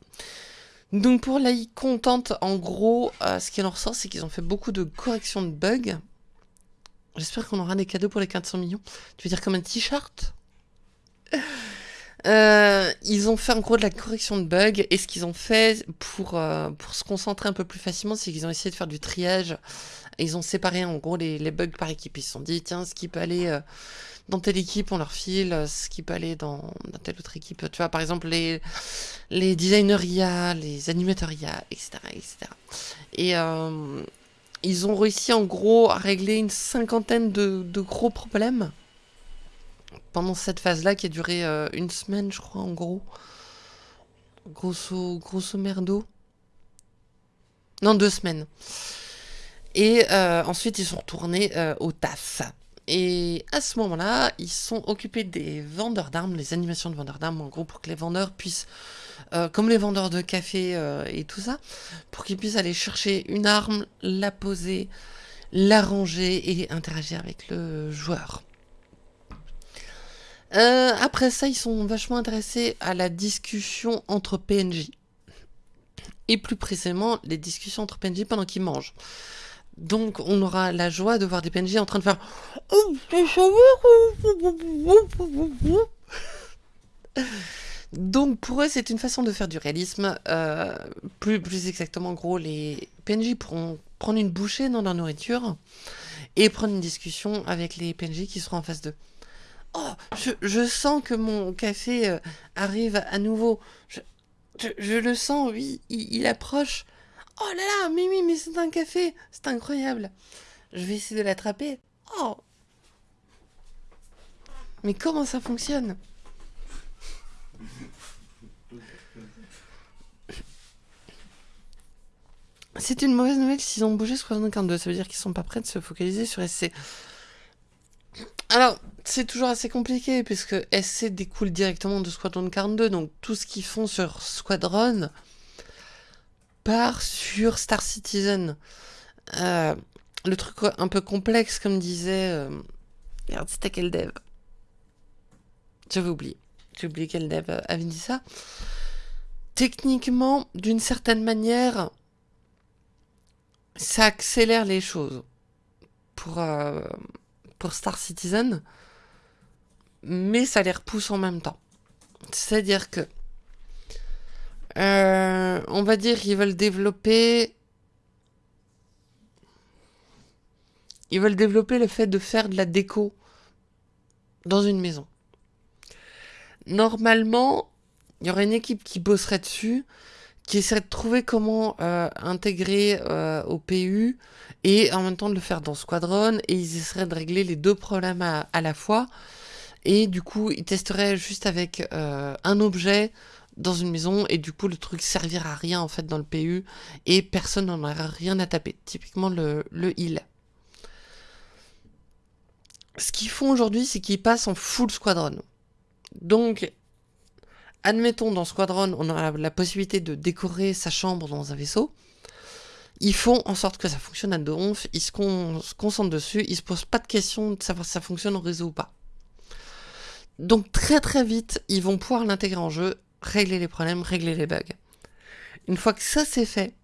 Donc pour la contente, en gros, euh, ce qui en ressort, c'est qu'ils ont fait beaucoup de corrections de bugs. J'espère qu'on aura des cadeaux pour les 400 millions. Tu veux dire comme un t-shirt? Euh, Ils ont fait en gros de la correction de bugs et ce qu'ils ont fait pour, euh, pour se concentrer un peu plus facilement, c'est qu'ils ont essayé de faire du triage. Ils ont séparé en gros les, bugs par équipe. Ils se sont dit, tiens, ce qui peut aller euh, dans telle équipe, on leur file, ce qui peut aller dans, telle autre équipe. Tu vois, par exemple, les, les designers les animateurs etc. Et ils ont réussi en gros à régler une cinquantaine de, gros problèmes pendant cette phase-là qui a duré euh, une semaine, je crois, en gros. Grosso, grosso merdo. Non, deux semaines. Et euh, ensuite, ils sont retournés euh, au taf. Et à ce moment-là, ils sont occupés des vendeurs d'armes, les animations de vendeurs d'armes, en gros, pour que les vendeurs puissent euh, comme les vendeurs de café et tout ça, pour qu'ils puissent aller chercher une arme, la poser, la ranger et interagir avec le joueur. Après ça, ils sont vachement intéressés à la discussion entre PNJ. Et plus précisément, les discussions entre PNJ pendant qu'ils mangent. Donc, on aura la joie de voir des PNJ en train de faire... Donc pour eux, c'est une façon de faire du réalisme. Euh, plus, plus exactement, en gros, les PNJ pourront prendre une bouchée dans leur nourriture et prendre une discussion avec les PNJ qui seront en face d'eux. Oh, je, sens que mon café euh, arrive à nouveau. Je, le sens, oui, il, approche. Oh là là, mais oui, mais c'est un café, c'est incroyable. Je vais essayer de l'attraper. Oh Mais comment ça fonctionne? C'est une mauvaise nouvelle s'ils ont bougé Squadron 42. Ça veut dire qu'ils sont pas prêts de se focaliser sur SC. Alors, c'est toujours assez compliqué puisque SC découle directement de Squadron 42. Donc, tout ce qu'ils font sur Squadron part sur Star Citizen. Euh, le truc un peu complexe, comme disait. Euh, regarde, c'était quel dev? J'avais oublié. J'ai oublié quel dev avait dit ça. Techniquement, d'une certaine manière, ça accélère les choses pour, euh, pour Star Citizen, mais ça les repousse en même temps. C'est-à-dire que, euh, on va dire qu'ils veulent développer... Ils veulent développer le fait de faire de la déco dans une maison. Normalement, il y aurait une équipe qui bosserait dessus, qui essaierait de trouver comment euh, intégrer euh, au PU et en même temps de le faire dans Squadron et ils essaieraient de régler les deux problèmes à, la fois et du coup ils testeraient juste avec un objet dans une maison et du coup le truc servira à rien en fait dans le PU et personne n'en aura rien à taper. Typiquement le, le heal. Ce qu'ils font aujourd'hui c'est qu'ils passent en full Squadron. Donc admettons dans Squadron, on a la possibilité de décorer sa chambre dans un vaisseau. Ils font en sorte que ça fonctionne à donf, ils se, concentrent dessus, ils se posent pas de questions de savoir si ça fonctionne en réseau ou pas. Donc très très vite, ils vont pouvoir l'intégrer en jeu, régler les problèmes, régler les bugs. Une fois que ça c'est fait,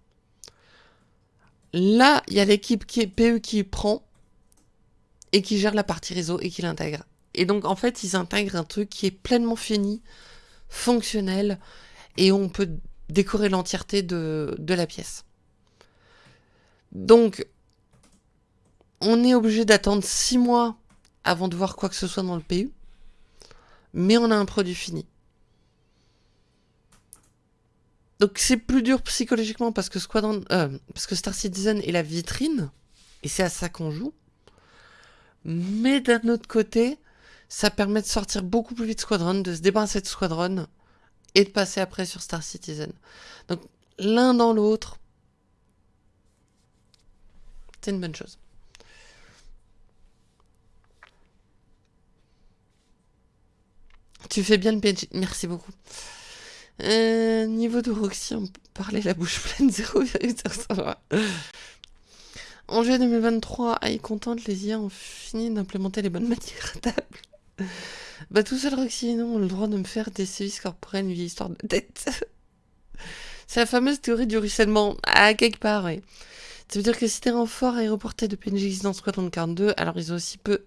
là, il y a l'équipe qui est PE qui prend et qui gère la partie réseau et qui l'intègre. Et donc en fait, ils intègrent un truc qui est pleinement fini, fonctionnel et on peut décorer l'entièreté de, la pièce. Donc, on est obligé d'attendre 6 mois avant de voir quoi que ce soit dans le PU, mais on a un produit fini. Donc c'est plus dur psychologiquement parce que Squadron, euh, parce que Star Citizen est la vitrine et c'est à ça qu'on joue. Mais d'un autre côté, ça permet de sortir beaucoup plus vite Squadron, de se débarrasser de Squadron et de passer après sur Star Citizen. Donc l'un dans l'autre, c'est une bonne chose. Tu fais bien le PNJ. Merci beaucoup. Euh, niveau de Roxy, on parlait la bouche pleine, 0,5. En juillet 2023, à y contente, les IA ont fini d'implémenter les bonnes matières à table. Bah tout seul Roxy et non ont le droit de me faire des sévices corporels, une vieille histoire de tête. C'est la fameuse théorie du ruissellement. À quelque part, oui. Ça veut dire que si tes renforts aéroportés de PNJ dans Squadron 42, alors ils ont aussi peu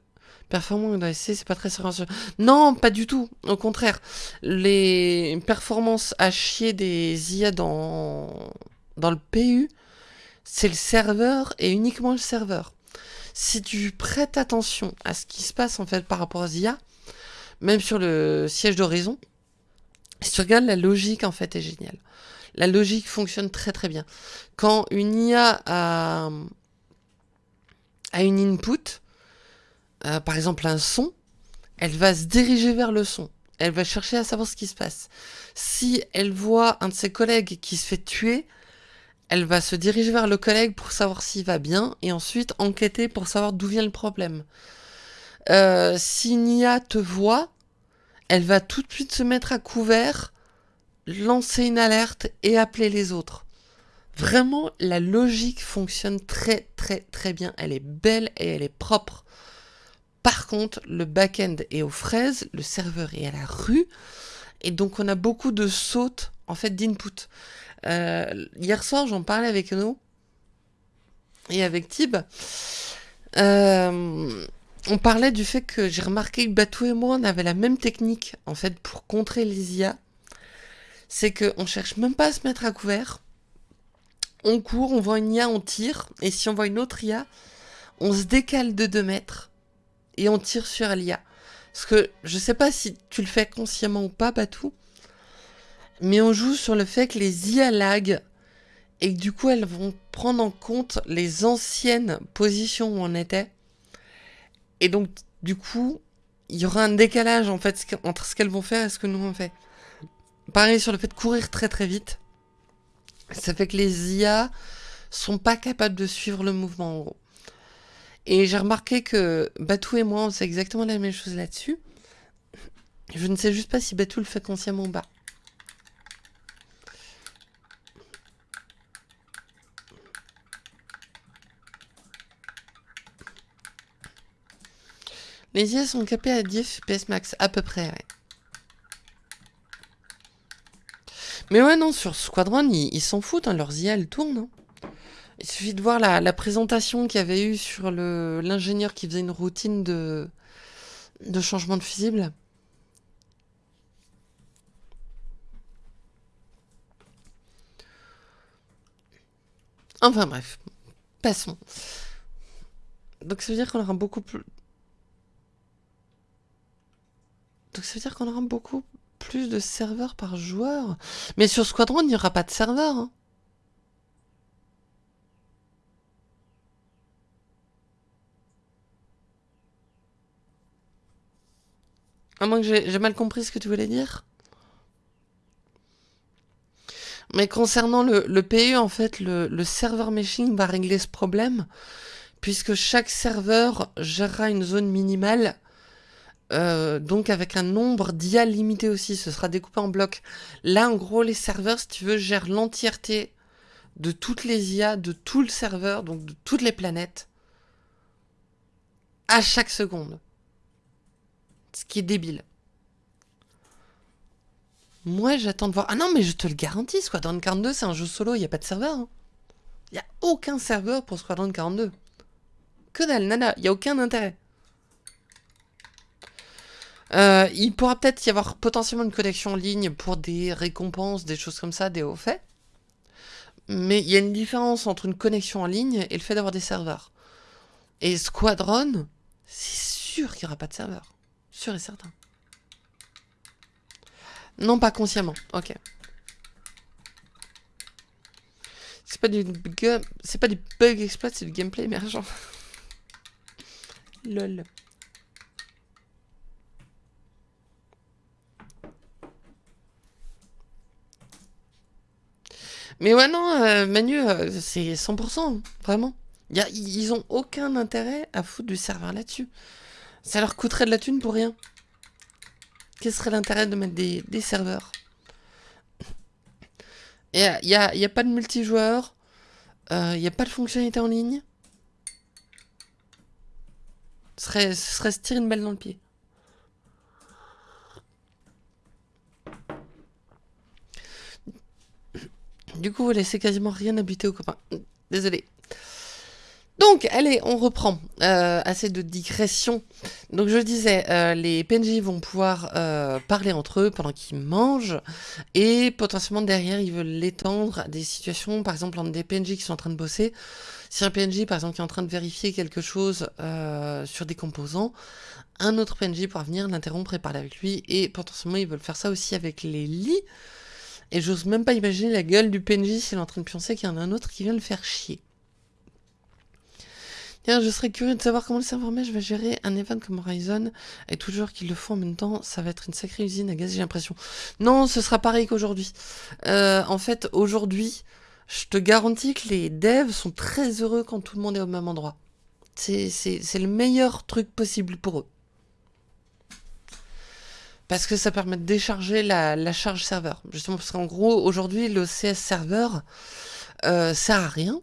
performants dans SC, c'est pas très sérieux. Non, pas du tout. Au contraire, les performances à chier des IA dans, le PU, c'est le serveur et uniquement le serveur. Si tu prêtes attention à ce qui se passe en fait par rapport aux IA, même sur le siège d'horizon, si tu regardes la logique en fait est géniale. La logique fonctionne très très bien. Quand une IA a une input, euh, par exemple un son, elle va se diriger vers le son. Elle va chercher à savoir ce qui se passe. Si elle voit un de ses collègues qui se fait tuer, elle va se diriger vers le collègue pour savoir s'il va bien et ensuite enquêter pour savoir d'où vient le problème. Euh, si Nia te voit, elle va tout de suite se mettre à couvert lancer une alerte et appeler les autres. Vraiment, la logique fonctionne très très très bien. Elle est belle et elle est propre. Par contre, le back-end est aux fraises, le serveur est à la rue, et donc on a beaucoup de sautes en fait d'input. Euh, hier soir, j'en parlais avec nous et avec Tib. Euh, on parlait du fait que j'ai remarqué que Batou et moi, on avait la même technique en fait pour contrer les IA c'est qu'on cherche même pas à se mettre à couvert. On court, on voit une IA, on tire. Et si on voit une autre IA, on se décale de 2 mètres et on tire sur l'IA. Parce que je sais pas si tu le fais consciemment ou pas, Batou. Mais on joue sur le fait que les IA lag et que du coup elles vont prendre en compte les anciennes positions où on était. Et donc du coup, il y aura un décalage en fait entre ce qu'elles vont faire et ce que nous on fait. Pareil sur le fait de courir très très vite. Ça fait que les IA sont pas capables de suivre le mouvement en gros. Et j'ai remarqué que Batou et moi, on sait exactement la même chose là-dessus. Je ne sais juste pas si Batou le fait consciemment ou pas. Les IA sont capés à 10 FPS max, à peu près. Mais ouais, non, sur Squadron, ils s'en foutent, hein, leurs IA, elles tournent. Hein. Il suffit de voir la, présentation qu'il y avait eu sur l'ingénieur qui faisait une routine de, de changement de fusible. Enfin bref, passons. Donc ça veut dire qu'on aura beaucoup plus... Donc ça veut dire qu'on aura beaucoup plus de serveurs par joueur. Mais sur Squadron, il n'y aura pas de serveur. Hein. À moins que j'ai mal compris ce que tu voulais dire. Mais concernant le, PU, en fait, le, le serveur meshing va régler ce problème, puisque chaque serveur gérera une zone minimale euh, donc avec un nombre d'IA limité aussi, ce sera découpé en blocs. Là, en gros, les serveurs, si tu veux, gèrent l'entièreté de toutes les IA, de tout le serveur, donc de toutes les planètes, à chaque seconde. Ce qui est débile. Moi, j'attends de voir... Ah non, mais je te le garantis, Squadron 42, c'est un jeu solo, il n'y a pas de serveur. Hein. Il n'y a aucun serveur pour Squadron 42. Que dalle, nana, il n'y a aucun intérêt. Euh, il pourra peut-être y avoir potentiellement une connexion en ligne pour des récompenses, des choses comme ça, des hauts faits. Mais il y a une différence entre une connexion en ligne et le fait d'avoir des serveurs. Et Squadron, c'est sûr qu'il n'y aura pas de serveur. Sûr et certain. Non, pas consciemment. Ok. C'est pas du c'est pas du bug exploit, c'est du gameplay émergent. Lol. Mais ouais, non, euh, Manu, euh, c'est 100%, vraiment. Ils ont aucun intérêt à foutre du serveur là-dessus. Ça leur coûterait de la thune pour rien. Quel serait l'intérêt de mettre des, serveurs Il n'y a, y a, pas de multijoueur. Il euh, n'y a pas de fonctionnalité en ligne. Ce serait, ce serait se tirer une balle dans le pied. Du coup, vous laissez quasiment rien habiter aux copains. Désolé. Donc, allez, on reprend. Euh, assez de digression. Donc, je disais, euh, les PNJ vont pouvoir euh, parler entre eux pendant qu'ils mangent. Et potentiellement, derrière, ils veulent l'étendre à des situations, par exemple, entre des PNJ qui sont en train de bosser. Si un PNJ, par exemple, est en train de vérifier quelque chose sur des composants, un autre PNJ pourra venir l'interrompre et parler avec lui. Et potentiellement, ils veulent faire ça aussi avec les lits. Et j'ose même pas imaginer la gueule du PNJ s'il est en train de pioncer qu'il y en a un autre qui vient le faire chier. Tiens, je serais curieux de savoir comment le serveur mesh va gérer un event comme Horizon et toujours qu'ils le font en même temps, ça va être une sacrée usine à gaz, j'ai l'impression. Non, ce sera pareil qu'aujourd'hui. Euh, en fait, aujourd'hui, je te garantis que les devs sont très heureux quand tout le monde est au même endroit. C'est le meilleur truc possible pour eux. Parce que ça permet de décharger la, charge serveur. Justement, parce qu'en gros, aujourd'hui, le CS serveur euh, sert à rien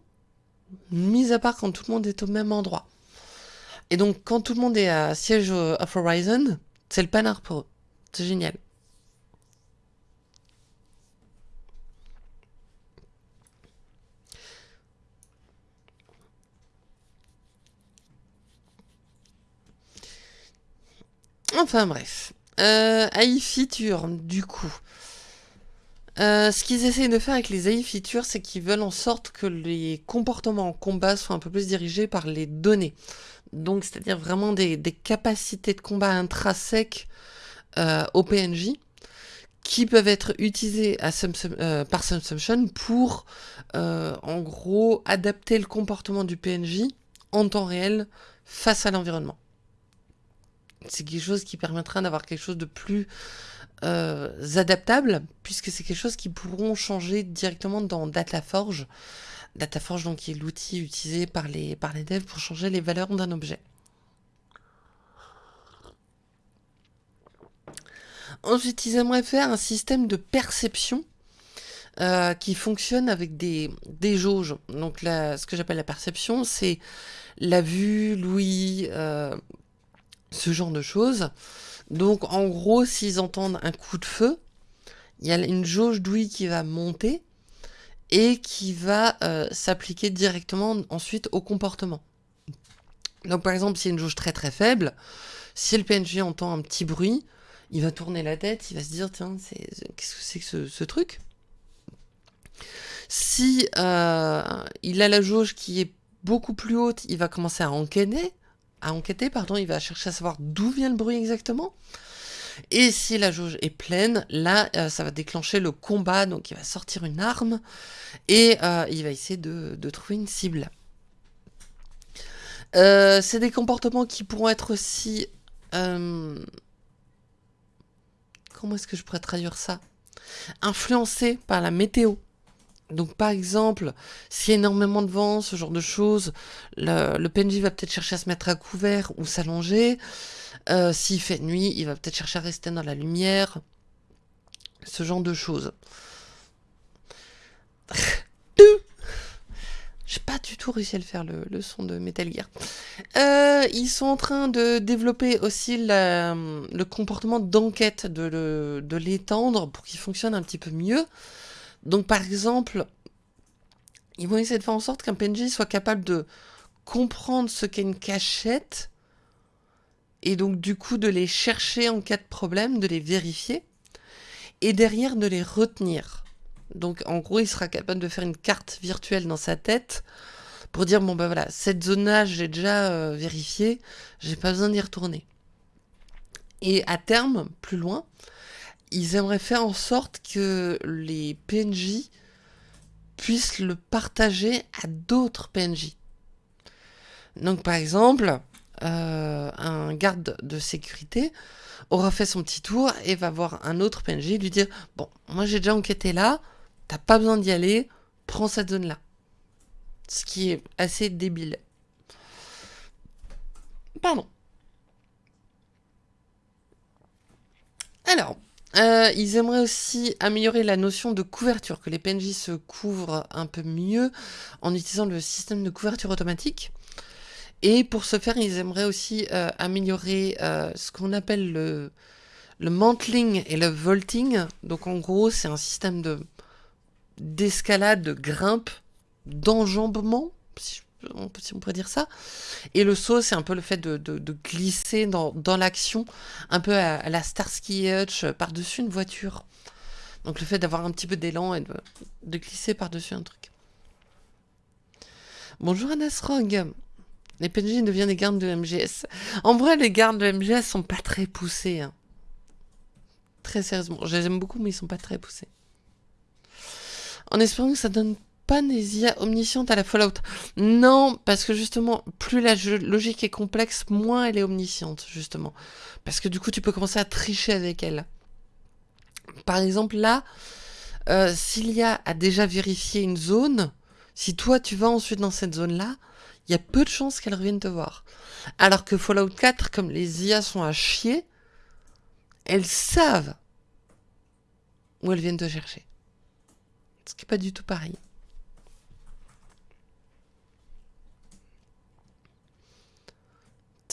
mis à part quand tout le monde est au même endroit. Et donc, quand tout le monde est à siège of Horizon, c'est le panard pour eux. C'est génial. Enfin bref. Euh, AI du coup. Euh, ce qu'ils essayent de faire avec les AI features, c'est qu'ils veulent en sorte que les comportements en combat soient un peu plus dirigés par les données. Donc, c'est-à-dire vraiment des, capacités de combat intrinsèques euh, au PNJ qui peuvent être utilisées euh, par Subsumption pour, en gros, adapter le comportement du PNJ en temps réel face à l'environnement. C'est quelque chose qui permettra d'avoir quelque chose de plus euh, adaptables, puisque c'est quelque chose qui pourront changer directement dans DataForge. DataForge, donc, est l'outil utilisé par les, par devs pour changer les valeurs d'un objet. Ensuite, ils aimeraient faire un système de perception euh, qui fonctionne avec des, des jauges. Donc ce que j'appelle la perception, c'est la vue, l'ouïe, euh, ce genre de choses. Donc en gros, s'ils entendent un coup de feu, il y a une jauge d'ouïe qui va monter et qui va euh, s'appliquer directement ensuite au comportement. Donc par exemple, si une jauge très très faible, si le PNJ entend un petit bruit, il va tourner la tête, il va se dire tiens, qu'est-ce que c'est que ce, truc? Si euh, il a la jauge qui est beaucoup plus haute, il va commencer à encaîner, à enquêter, pardon, il va chercher à savoir d'où vient le bruit exactement. Et si la jauge est pleine, là, euh, ça va déclencher le combat, donc il va sortir une arme et euh, il va essayer de, trouver une cible. Euh, c'est des comportements qui pourront être aussi... comment est-ce que je pourrais traduire ça? Influencés par la météo. Donc par exemple, s'il y a énormément de vent, ce genre de choses, le, PNJ va peut-être chercher à se mettre à couvert ou s'allonger. Euh, s'il fait nuit, il va peut-être chercher à rester dans la lumière. Ce genre de choses. J'ai pas du tout réussi à le faire, le, son de Metal Gear. Euh, ils sont en train de développer aussi le comportement d'enquête, de l'étendre pour qu'il fonctionne un petit peu mieux. Donc par exemple, ils vont essayer de faire en sorte qu'un PNJ soit capable de comprendre ce qu'est une cachette et donc du coup de les chercher en cas de problème, de les vérifier et derrière de les retenir. Donc en gros, il sera capable de faire une carte virtuelle dans sa tête pour dire bon ben voilà, cette zone-là, j'ai déjà euh, vérifié, j'ai pas besoin d'y retourner. Et à terme, plus loin, ils aimeraient faire en sorte que les PNJ puisse le partager à d'autres PNJ. Donc par exemple, euh, un garde de sécurité aura fait son petit tour et va voir un autre PNJ lui dire Bon, moi j'ai déjà enquêté là, t'as pas besoin d'y aller, prends cette zone là. Ce qui est assez débile. Pardon. Alors, euh, ils aimeraient aussi améliorer la notion de couverture, que les PNJ se couvrent un peu mieux en utilisant le système de couverture automatique. Et pour ce faire, ils aimeraient aussi euh, améliorer euh, ce qu'on appelle le, le mantling et le vaulting. Donc en gros, c'est un système de d'escalade, de grimpe, d'enjambement, on pourrait dire ça. Et le saut, c'est un peu le fait de, glisser dans, l'action, un peu à, la Starsky Hutch par-dessus une voiture. Donc le fait d'avoir un petit peu d'élan et de, de glisser par-dessus un truc. Bonjour Anasrog. Les PNJ deviennent des gardes de MGS. En vrai, les gardes de MGS sont pas très poussés. Hein. Très sérieusement. Je les aime beaucoup, mais ils sont pas très poussés. En espérant que ça donne pas des IA omniscientes à la Fallout. Non, parce que justement, plus la logique est complexe, moins elle est omnisciente, justement. Parce que du coup, tu peux commencer à tricher avec elle. Par exemple, là, euh, y a déjà vérifié une zone, si toi tu vas ensuite dans cette zone-là, il y a peu de chances qu'elles reviennent te voir. Alors que Fallout 4, comme les IA sont à chier, elles savent où elles viennent te chercher. Ce qui n'est pas du tout pareil.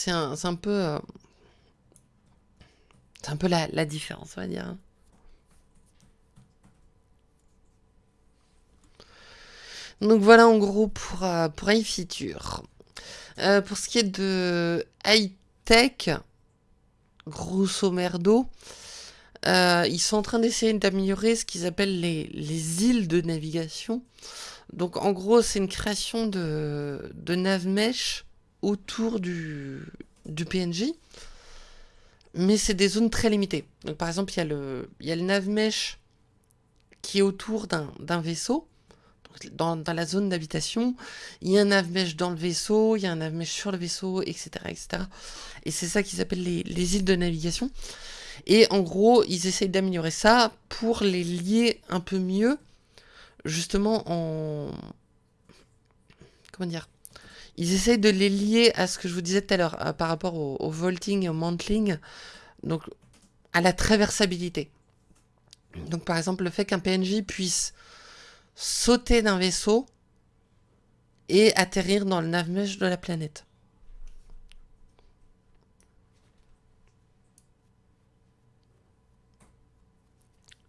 C'est un, peu... Euh, la, différence, on va dire. Donc voilà en gros pour, euh, pour iFeature. Euh, pour ce qui est de high-tech, grosso merdo, ils sont en train d'essayer d'améliorer ce qu'ils appellent les, les, îles de navigation. Donc en gros, c'est une création de, de autour du, PNJ. Mais c'est des zones très limitées. Donc par exemple, il y a le, il le navmesh qui est autour d'un vaisseau dans, la zone d'habitation, il y a un navmesh dans le vaisseau, il y a un navmesh sur le vaisseau, etc. etc. Et c'est ça qu'ils s'appelle les, les, îles de navigation. Et en gros, ils essayent d'améliorer ça pour les lier un peu mieux, justement en... Comment dire Ils essayent de les lier à ce que je vous disais tout à l'heure, euh, par rapport au, au vaulting et au mantling, donc à la traversabilité. Donc par exemple, le fait qu'un PNJ puisse sauter d'un vaisseau et atterrir dans le navmesh de la planète.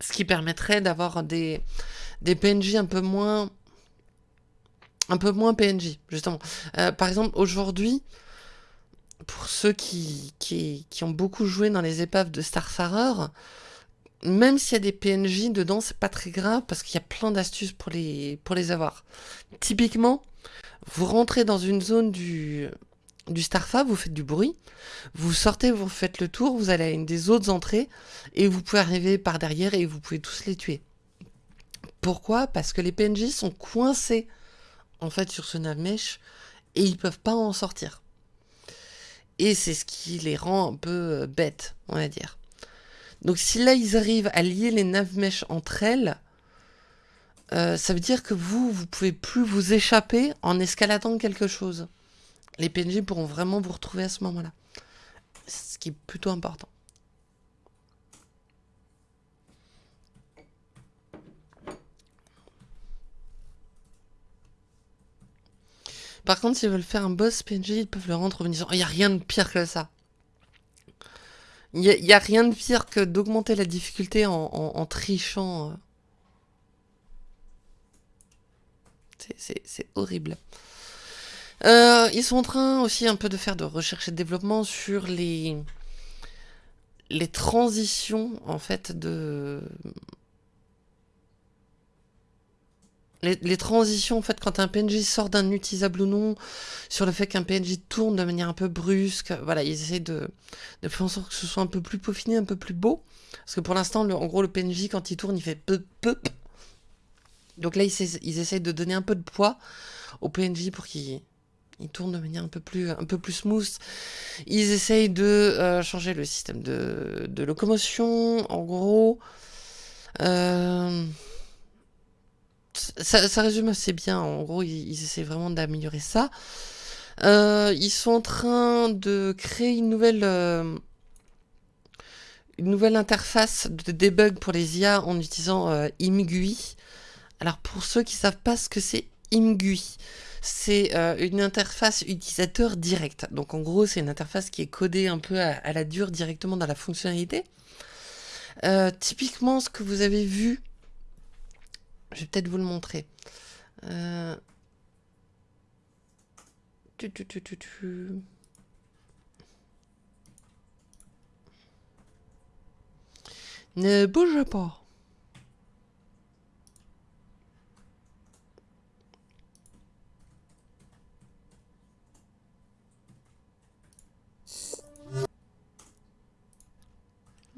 Ce qui permettrait d'avoir des PNJ un peu moins un peu moins PNJ, justement. Euh, par exemple, aujourd'hui, pour ceux qui, ont beaucoup joué dans les épaves de Starfarer, même s'il y a des PNJ dedans, c'est pas très grave parce qu'il y a plein d'astuces pour les, avoir. Typiquement, vous rentrez dans une zone du, du vous faites du bruit, vous sortez, vous faites le tour, vous allez à une des autres entrées et vous pouvez arriver par derrière et vous pouvez tous les tuer. Pourquoi? Parce que les PNJ sont coincés en fait sur ce navmesh et ils peuvent pas en sortir. Et c'est ce qui les rend un peu euh, bêtes, on va dire. Donc si là ils arrivent à lier les navmesh entre elles, euh, ça veut dire que vous, vous pouvez plus vous échapper en escaladant quelque chose. Les PNJ pourront vraiment vous retrouver à ce moment-là. Ce qui est plutôt important. Par contre, s'ils veulent faire un boss PNJ, ils peuvent le rendre en disant Il n'y a rien de pire que ça. Il n'y a, rien de pire que d'augmenter la difficulté en, trichant. Euh. C'est horrible. Euh, ils sont en train aussi un peu de faire de recherche et de développement sur les, les transitions en fait de les, transitions, en fait, quand un PNJ sort d'un utilisable ou non, sur le fait qu'un PNJ tourne de manière un peu brusque, voilà, ils essaient de, de faire en sorte que ce soit un peu plus peaufiné, un peu plus beau. Parce que pour l'instant, en gros, le PNJ, quand il tourne, il fait peu peu. Donc là, ils, ils essayent de donner un peu de poids au PNJ pour qu'il tourne de manière un peu plus, un peu plus smooth. Ils essayent de euh, changer le système de, de locomotion, en gros. Euh, ça, résume assez bien. En gros, ils, essaient vraiment d'améliorer ça. Euh, ils sont en train de créer une nouvelle, euh, une nouvelle interface de debug pour les IA en utilisant euh, ImGUI. Alors pour ceux qui savent pas ce que c'est ImGUI, c'est une interface utilisateur directe. Donc en gros, c'est une interface qui est codée un peu à, la dure directement dans la fonctionnalité. Typiquement, ce que vous avez vu, je vais peut-être vous le montrer. Euh. Ne bouge pas.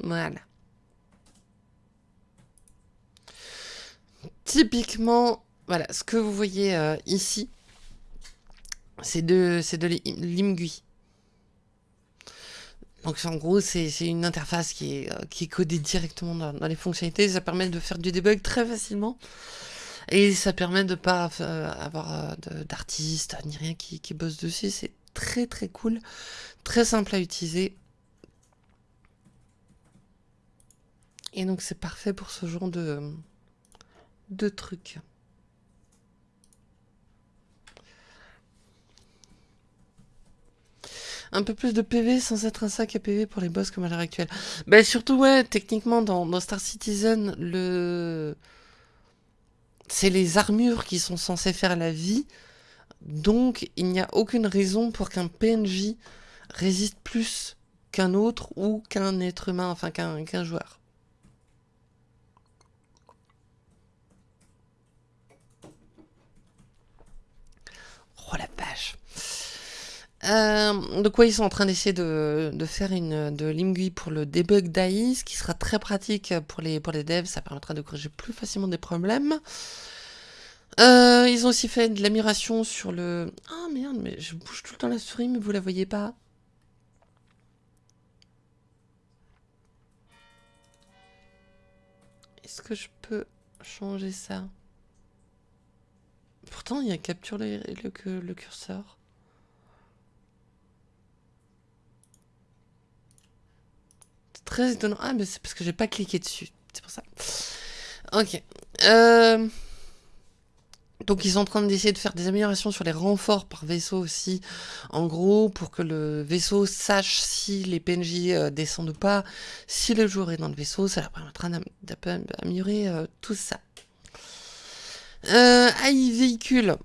Voilà. Typiquement, voilà, ce que vous voyez euh, ici, c'est de, de l'IMGUI. Donc en gros, c'est une interface qui est, euh, qui est codée directement dans, les fonctionnalités. Ça permet de faire du debug très facilement. Et ça permet de ne pas euh, avoir d'artistes ni rien qui bosse dessus. C'est très très cool, très simple à utiliser. Et donc c'est parfait pour ce genre de, de trucs. un peu plus de PV sans être un sac à PV pour les boss comme à l'heure actuelle. Bah surtout ouais, techniquement dans, Star Citizen, le c'est les armures qui sont censées faire la vie. Donc il n'y a aucune raison pour qu'un PNJ résiste plus qu'un autre ou qu'un être humain, enfin qu'un qu joueur. Oh la vache euh, de quoi ils sont en train d'essayer de, faire une de l'IMGUI pour le debug d'AI, qui sera très pratique pour les, pour les devs, ça permettra de corriger plus facilement des problèmes. Euh, ils ont aussi fait de l'amélioration sur le... Ah oh, merde, mais je bouge tout le temps la souris, mais vous la voyez pas. Est-ce que je peux changer ça? Pourtant, il y a capture le, curseur. très étonnant. Ah, mais c'est parce que j'ai pas cliqué dessus. C'est pour ça. Ok. Euh... Donc ils sont en train d'essayer de faire des améliorations sur les renforts par vaisseau aussi, en gros, pour que le vaisseau sache si les PNJ euh, descendent ou pas, si le joueur est dans le vaisseau, ça leur permettra d'améliorer euh, tout ça. Euh, AI véhicule.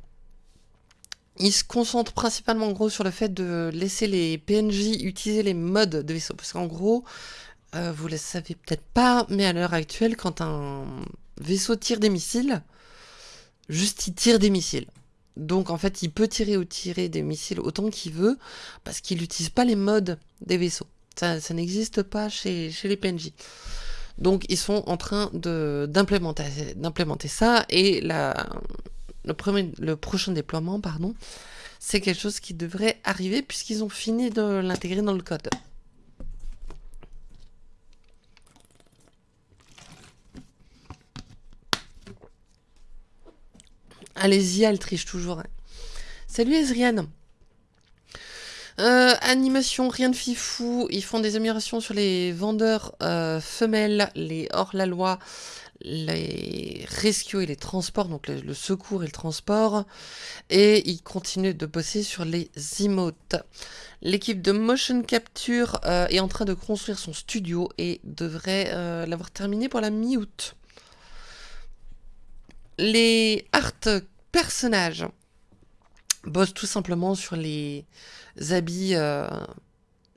Il se concentre principalement en gros sur le fait de laisser les PNJ utiliser les modes de vaisseau, parce qu'en gros, euh, vous le savez peut-être pas, mais à l'heure actuelle, quand un vaisseau tire des missiles, juste il tire des missiles. Donc en fait, il peut tirer ou tirer des missiles autant qu'il veut, parce qu'il n'utilise pas les modes des vaisseaux. Ça, ça n'existe pas chez, chez les PNJ. Donc ils sont en train d'implémenter ça, et le, prochain déploiement, pardon, c'est quelque chose qui devrait arriver, puisqu'ils ont fini de l'intégrer dans le code. Allez-y, elle triche toujours. Salut Ezrian. Euh, animation, rien de fifou. Ils font des améliorations sur les vendeurs euh, femelles, les hors-la-loi, les rescues et les transports, donc le, secours et le transport. Et ils continuent de bosser sur les emotes. L'équipe de motion capture euh, est en train de construire son studio et devrait euh, l'avoir terminé pour la mi-août les art personnages bossent tout simplement sur les habits euh,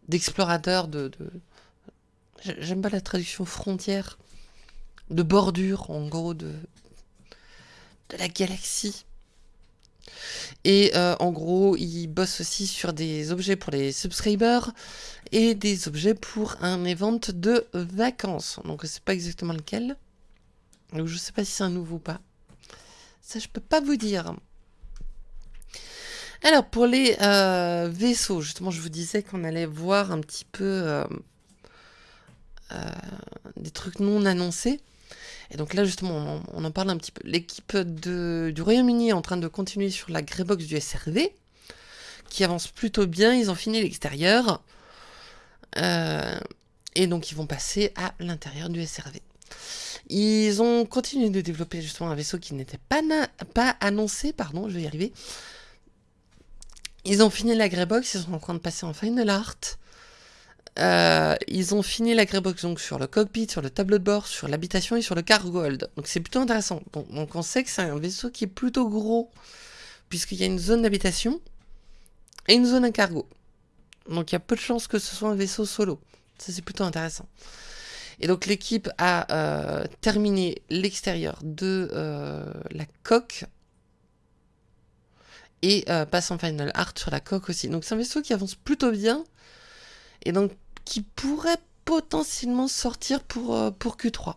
d'explorateurs de, j'aime pas la traduction frontière de bordure en gros de de la galaxie. Et euh, en gros ils bossent aussi sur des objets pour les subscribers et des objets pour un event de vacances. Donc c'est pas exactement lequel. Donc je sais pas si c'est un nouveau ou pas. Ça, je peux pas vous dire. Alors, pour les euh, vaisseaux, justement, je vous disais qu'on allait voir un petit peu euh, euh, des trucs non annoncés. Et donc là, justement, on, en parle un petit peu. L'équipe du Royaume-Uni est en train de continuer sur la Greybox du SRV, qui avance plutôt bien. Ils ont fini l'extérieur. et donc, ils vont passer à l'intérieur du SRV. Ils ont continué de développer justement un vaisseau qui n'était pas, pas annoncé, pardon, je vais y arriver, ils ont fini la Greybox, ils sont en train de passer en Final Art. Euh, ils ont fini la Greybox donc sur le cockpit, sur le tableau de bord, sur l'habitation et sur le cargo hold. Donc c'est plutôt intéressant. donc on sait que c'est un vaisseau qui est plutôt gros, puisqu'il y a une zone d'habitation et une zone à cargo. Donc il y a peu de chances que ce soit un vaisseau solo. Ça c'est plutôt intéressant. Et donc l'équipe a euh, terminé l'extérieur de euh, la coque et euh, passe en final art sur la coque aussi. Donc c'est un vaisseau qui avance plutôt bien et donc qui pourrait potentiellement sortir pour, euh, pour Q3.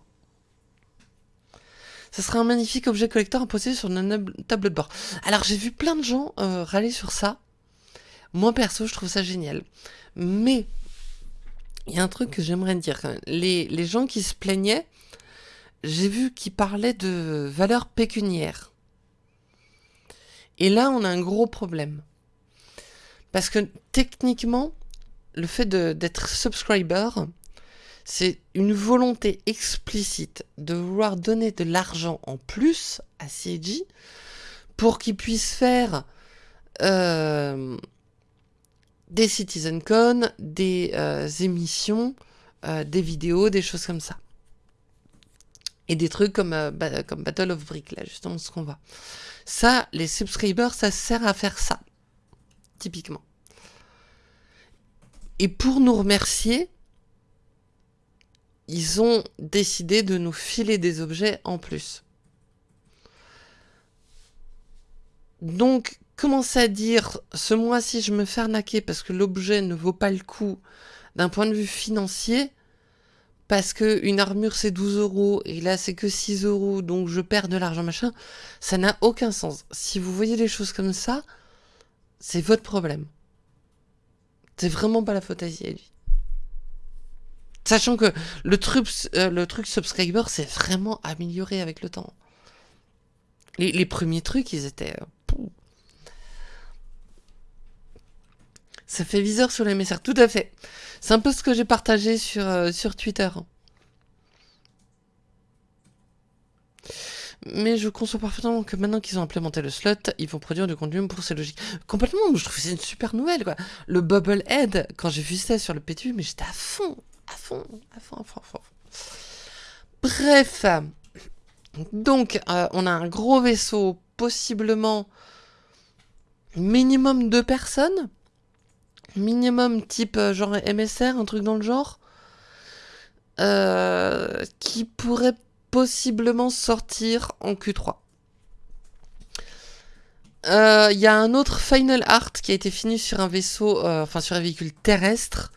Ce sera un magnifique objet collector à poser sur notre table de bord. Alors j'ai vu plein de gens euh, râler sur ça. Moi perso, je trouve ça génial. Mais il y a un truc que j'aimerais dire. Les, les gens qui se plaignaient, j'ai vu qu'ils parlaient de valeur pécuniaire. Et là, on a un gros problème. Parce que techniquement, le fait d'être subscriber, c'est une volonté explicite de vouloir donner de l'argent en plus à CG pour qu'ils puissent faire euh, des CitizenCon, des euh, émissions, euh, des vidéos, des choses comme ça. Et des trucs comme, comme Battle of Brick, là, justement, ce qu'on voit. Ça, les subscribers, ça sert à faire ça. Typiquement. Et pour nous remercier, ils ont décidé de nous filer des objets en plus. Donc, commencer à dire ce mois-ci je me fais arnaquer parce que l'objet ne vaut pas le coup d'un point de vue financier, parce que une armure c'est 12 euros et là c'est que 6 euros donc je perds de l'argent machin, ça n'a aucun sens. Si vous voyez les choses comme ça, c'est votre problème. C'est vraiment pas la faute à lui. Sachant que le truc, euh, le truc subscriber s'est vraiment amélioré avec le temps. Les, premiers trucs, ils étaient... Euh, ça fait viseur sur les messages, tout à fait. C'est un peu ce que j'ai partagé sur, euh, sur Twitter. Mais je conçois parfaitement que maintenant qu'ils ont implémenté le slot, ils vont produire du contenu pour ces logiques. Complètement, je trouve que c'est une super nouvelle, quoi. Le Bubble Head, quand j'ai vu ça sur le PTU, mais j'étais à fond, à fond, à fond, à fond, à fond. Bref. Donc, euh, on a un gros vaisseau, possiblement minimum deux personnes minimum type euh, genre MSR, un truc dans le genre, euh, qui pourrait possiblement sortir en Q3. Il euh, y a un autre Final Art qui a été fini sur un vaisseau, enfin sur un véhicule terrestre.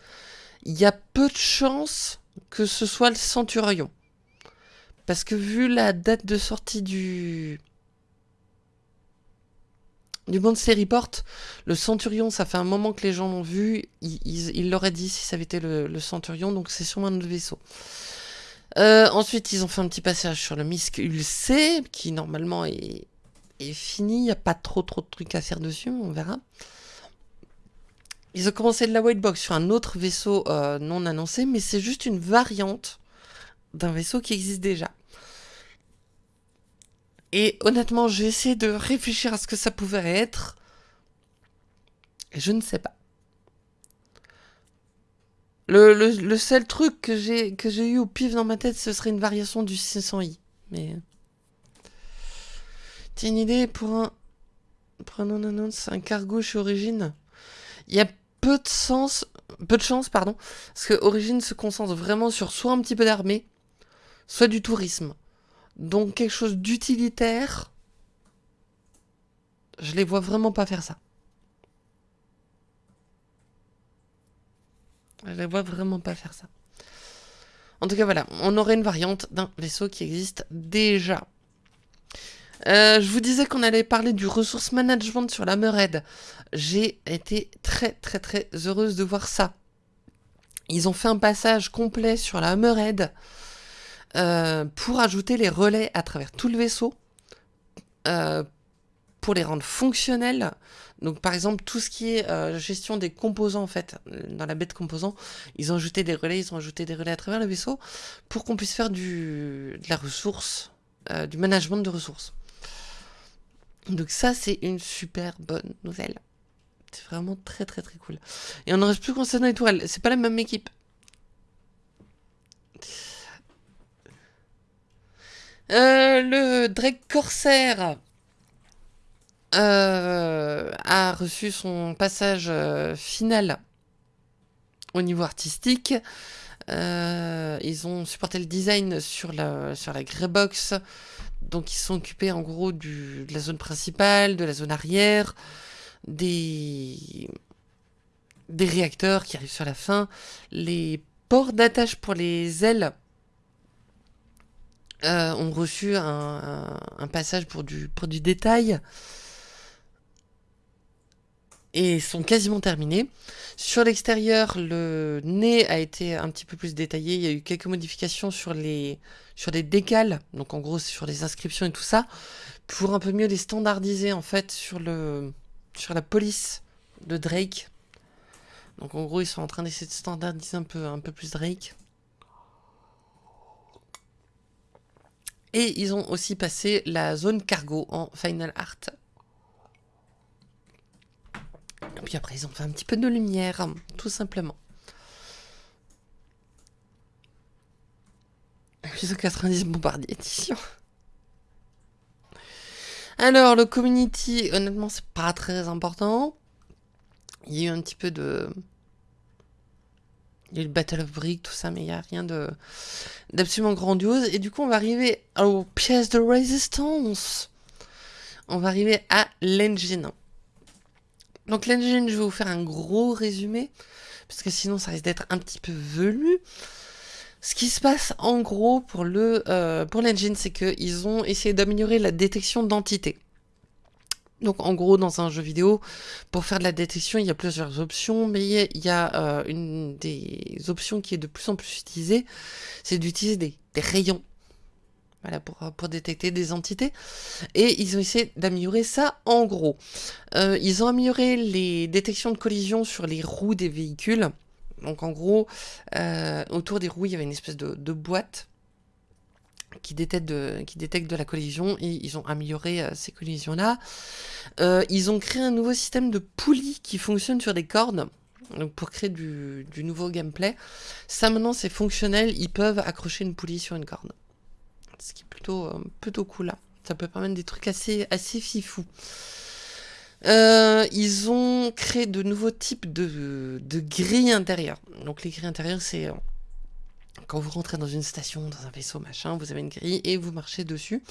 Il y a peu de chances que ce soit le Centurion. Parce que vu la date de sortie du, du série Report, le Centurion, ça fait un moment que les gens l'ont vu. Ils l'auraient dit si ça avait été le, Centurion, donc c'est sûrement un autre vaisseau. Euh, ensuite, ils ont fait un petit passage sur le Misk Ulc, qui normalement est, fini. Il n'y a pas trop trop de trucs à faire dessus, on verra. Ils ont commencé de la white box sur un autre vaisseau euh, non annoncé, mais c'est juste une variante d'un vaisseau qui existe déjà. Et honnêtement, j'ai essayé de réfléchir à ce que ça pouvait être. Je ne sais pas. Le, seul truc que j'ai eu au pif dans ma tête, ce serait une variation du 600i. Mais... T'as une idée pour un... Pour un un cargo chez Origine? Il y a peu de sens... Peu de chance, pardon. Parce que Origine se concentre vraiment sur soit un petit peu d'armée, soit du tourisme. Donc quelque chose d'utilitaire, je les vois vraiment pas faire ça. Je les vois vraiment pas faire ça. En tout cas, voilà, on aurait une variante d'un vaisseau qui existe déjà. Euh, je vous disais qu'on allait parler du ressource management sur la Mered. J'ai été très très très heureuse de voir ça. Ils ont fait un passage complet sur la Mered euh, pour ajouter les relais à travers tout le vaisseau, euh, pour les rendre fonctionnels. Donc par exemple tout ce qui est gestion des composants en fait, dans la baie de composants, ils ont ajouté des relais, ils ont ajouté des relais à travers le vaisseau pour qu'on puisse faire du, de la ressource, du management de ressources. Donc ça, c'est une super bonne nouvelle. C'est vraiment très très très cool. Et on ne reste plus concernant les tourelles. C'est pas la même équipe. Euh, le Drake Corsair euh, a reçu son passage euh, final au niveau artistique. ils ont supporté le design sur la, sur la Greybox. Donc ils sont occupés en gros de la zone principale, de la zone arrière, des réacteurs qui arrivent sur la fin, les ports d'attache pour les ailes euh, ont reçu un, passage pour du, détail et sont quasiment terminés. Sur l'extérieur, le nez a été un petit peu plus détaillé. Il y a eu quelques modifications sur les, sur les décales, donc en gros sur les inscriptions et tout ça, pour un peu mieux les standardiser en fait sur la police de Drake. Donc en gros, ils sont en train d'essayer de standardiser un peu, un peu plus Drake. Et ils ont aussi passé la zone cargo en Final Art. Et puis après, ils ont fait un petit peu de lumière, tout simplement. 890 bombardiers. Alors, le community, honnêtement, c'est pas très important. Il y a eu un petit peu de... Il y a eu le Battle of Brick, tout ça, mais il n'y a rien d'absolument grandiose. Et du coup, on va arriver aux pièces de résistance. On va arriver à l'engine. Donc l'engine, je vais vous faire un gros résumé, parce que sinon ça risque d'être un petit peu velu. Ce qui se passe en gros pour le euh, pour l'engine, c'est qu'ils ont essayé d'améliorer la détection d'entités. Donc en gros, dans un jeu vidéo, pour faire de la détection, il y a plusieurs options, mais il y a euh, une des options qui est de plus en plus utilisée, c'est d'utiliser des, rayons voilà, pour, pour, détecter des entités. Et ils ont essayé d'améliorer ça en gros. Euh, ils ont amélioré les détections de collision sur les roues des véhicules. Donc en gros, euh, autour des roues, il y avait une espèce de boîte qui détecte, de, la collision et ils ont amélioré euh, ces collisions-là. Euh, ils ont créé un nouveau système de poulies qui fonctionne sur des cordes. Donc pour créer du, nouveau gameplay. Ça maintenant c'est fonctionnel, ils peuvent accrocher une poulie sur une corde ce qui est plutôt, euh, plutôt cool. Là. Ça peut permettre des trucs assez, assez fifous. Euh, ils ont créé de nouveaux types de, grilles intérieures. Donc les grilles intérieures, c'est quand vous rentrez dans une station, dans un vaisseau, machin, vous avez une grille et vous marchez dessus.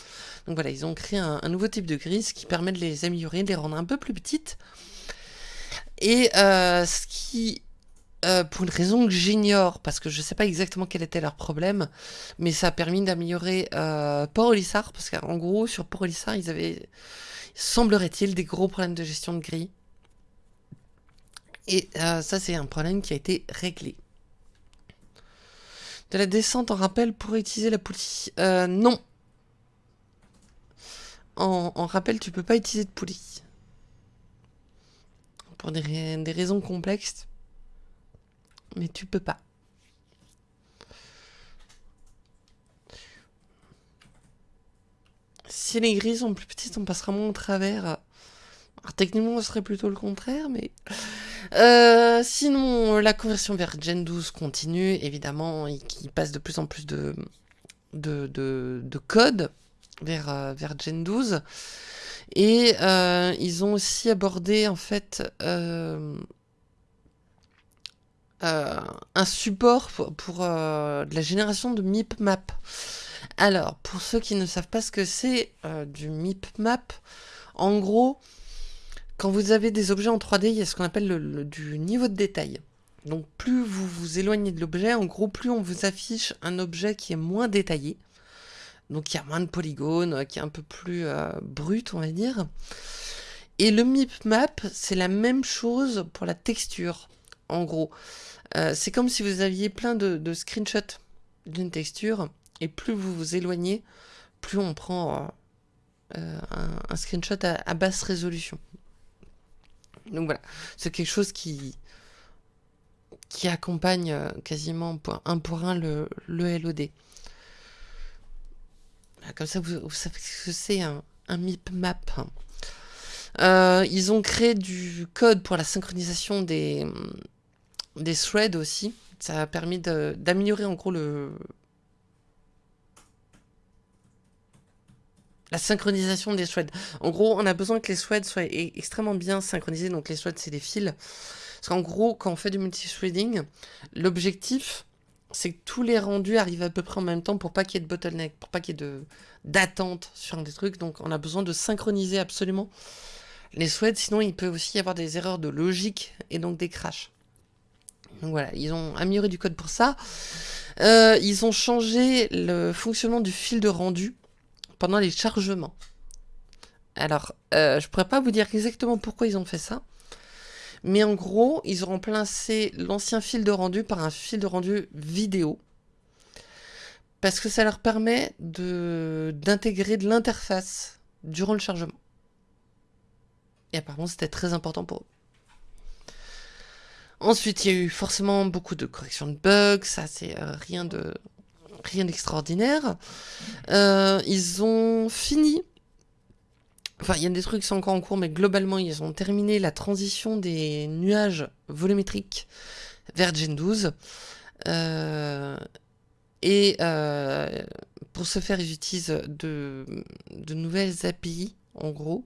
Donc voilà, ils ont créé un, nouveau type de grille, ce qui permet de les améliorer, de les rendre un peu plus petites. Et ce qui euh, pour une raison que j'ignore, parce que je ne sais pas exactement quel était leur problème, mais ça a permis d'améliorer euh, Port-Olissard, parce qu'en gros, sur Port-Olissard, ils avaient, semblerait-il, des gros problèmes de gestion de gris. Et euh, ça, c'est un problème qui a été réglé. De la descente en rappel pour utiliser la poulie euh, Non. En, rappel, tu peux pas utiliser de poulie. Pour des, des raisons complexes mais tu peux pas. Si les grilles sont plus petites, on passera moins au travers. Alors, techniquement, ce serait plutôt le contraire, mais... Euh, sinon, la conversion vers Gen 12 continue, évidemment, et qui passe de plus en plus de, de, de, code vers, euh, vers Gen 12. Et euh, ils ont aussi abordé, en fait, un support pour, la génération de MIP-map. Alors, pour ceux qui ne savent pas ce que c'est du MIP-map, en gros, quand vous avez des objets en 3D, il y a ce qu'on appelle le, du niveau de détail. Donc plus vous vous éloignez de l'objet, en gros, plus on vous affiche un objet qui est moins détaillé. Donc il y a moins de polygones, qui est un peu plus brut, on va dire. Et le MIP map, c'est la même chose pour la texture, en gros. c'est comme si vous aviez plein de, screenshots d'une texture, et plus vous vous éloignez, plus on prend un, screenshot à basse résolution. Donc voilà, c'est quelque chose qui, accompagne euh, quasiment un pour un le, le LOD. Comme ça, vous, savez ce que c'est un, un MIP map. Euh, ils ont créé du code pour la synchronisation des, des threads aussi. Ça a permis d'améliorer en gros le, la synchronisation des threads. En gros, on a besoin que les threads soient e-, extrêmement bien synchronisés. Donc les threads, c'est des fils. Parce qu'en gros, quand on fait du multithreading, l'objectif, c'est que tous les rendus arrivent à peu près en même temps pour pas qu'il y ait de bottleneck, pour pas qu'il y ait d'attente sur des trucs. Donc on a besoin de synchroniser absolument les threads. Sinon, il peut aussi y avoir des erreurs de logique et donc des crashs. Donc voilà, ils ont amélioré du code pour ça. Euh, ils ont changé le fonctionnement du fil de rendu pendant les chargements. Alors, euh, je pourrais pas vous dire exactement pourquoi ils ont fait ça. Mais en gros, ils ont remplacé l'ancien fil de rendu par un fil de rendu vidéo. Parce que ça leur permet d'intégrer de, l'interface durant le chargement. Et apparemment, c'était très important pour eux. Ensuite, il y a eu forcément beaucoup de corrections de bugs. Ça, c'est euh, rien de rien d'extraordinaire. Euh, ils ont fini. Enfin, il y a des trucs qui sont encore en cours, mais globalement, ils ont terminé la transition des nuages volumétriques vers Gen 12. Euh, et euh, pour ce faire, ils utilisent de, de nouvelles API, en gros.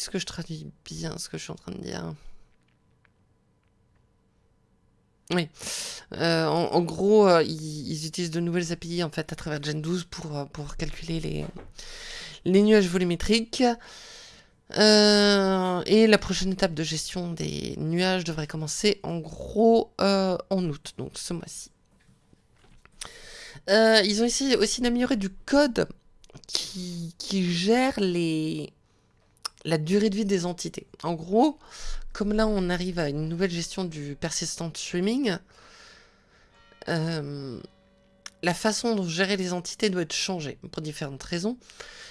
Est-ce que je traduis bien ce que je suis en train de dire? Oui. Euh, en, gros, euh, ils, utilisent de nouvelles API en fait à travers Gen 12 pour, euh, pour calculer les, nuages volumétriques. et la prochaine étape de gestion des nuages devrait commencer en gros en août, donc ce mois-ci. ils ont essayé aussi d'améliorer du code qui gère les, la durée de vie des entités. En gros, comme là on arrive à une nouvelle gestion du persistent streaming, euh, la façon dont gérer les entités doit être changée pour différentes raisons,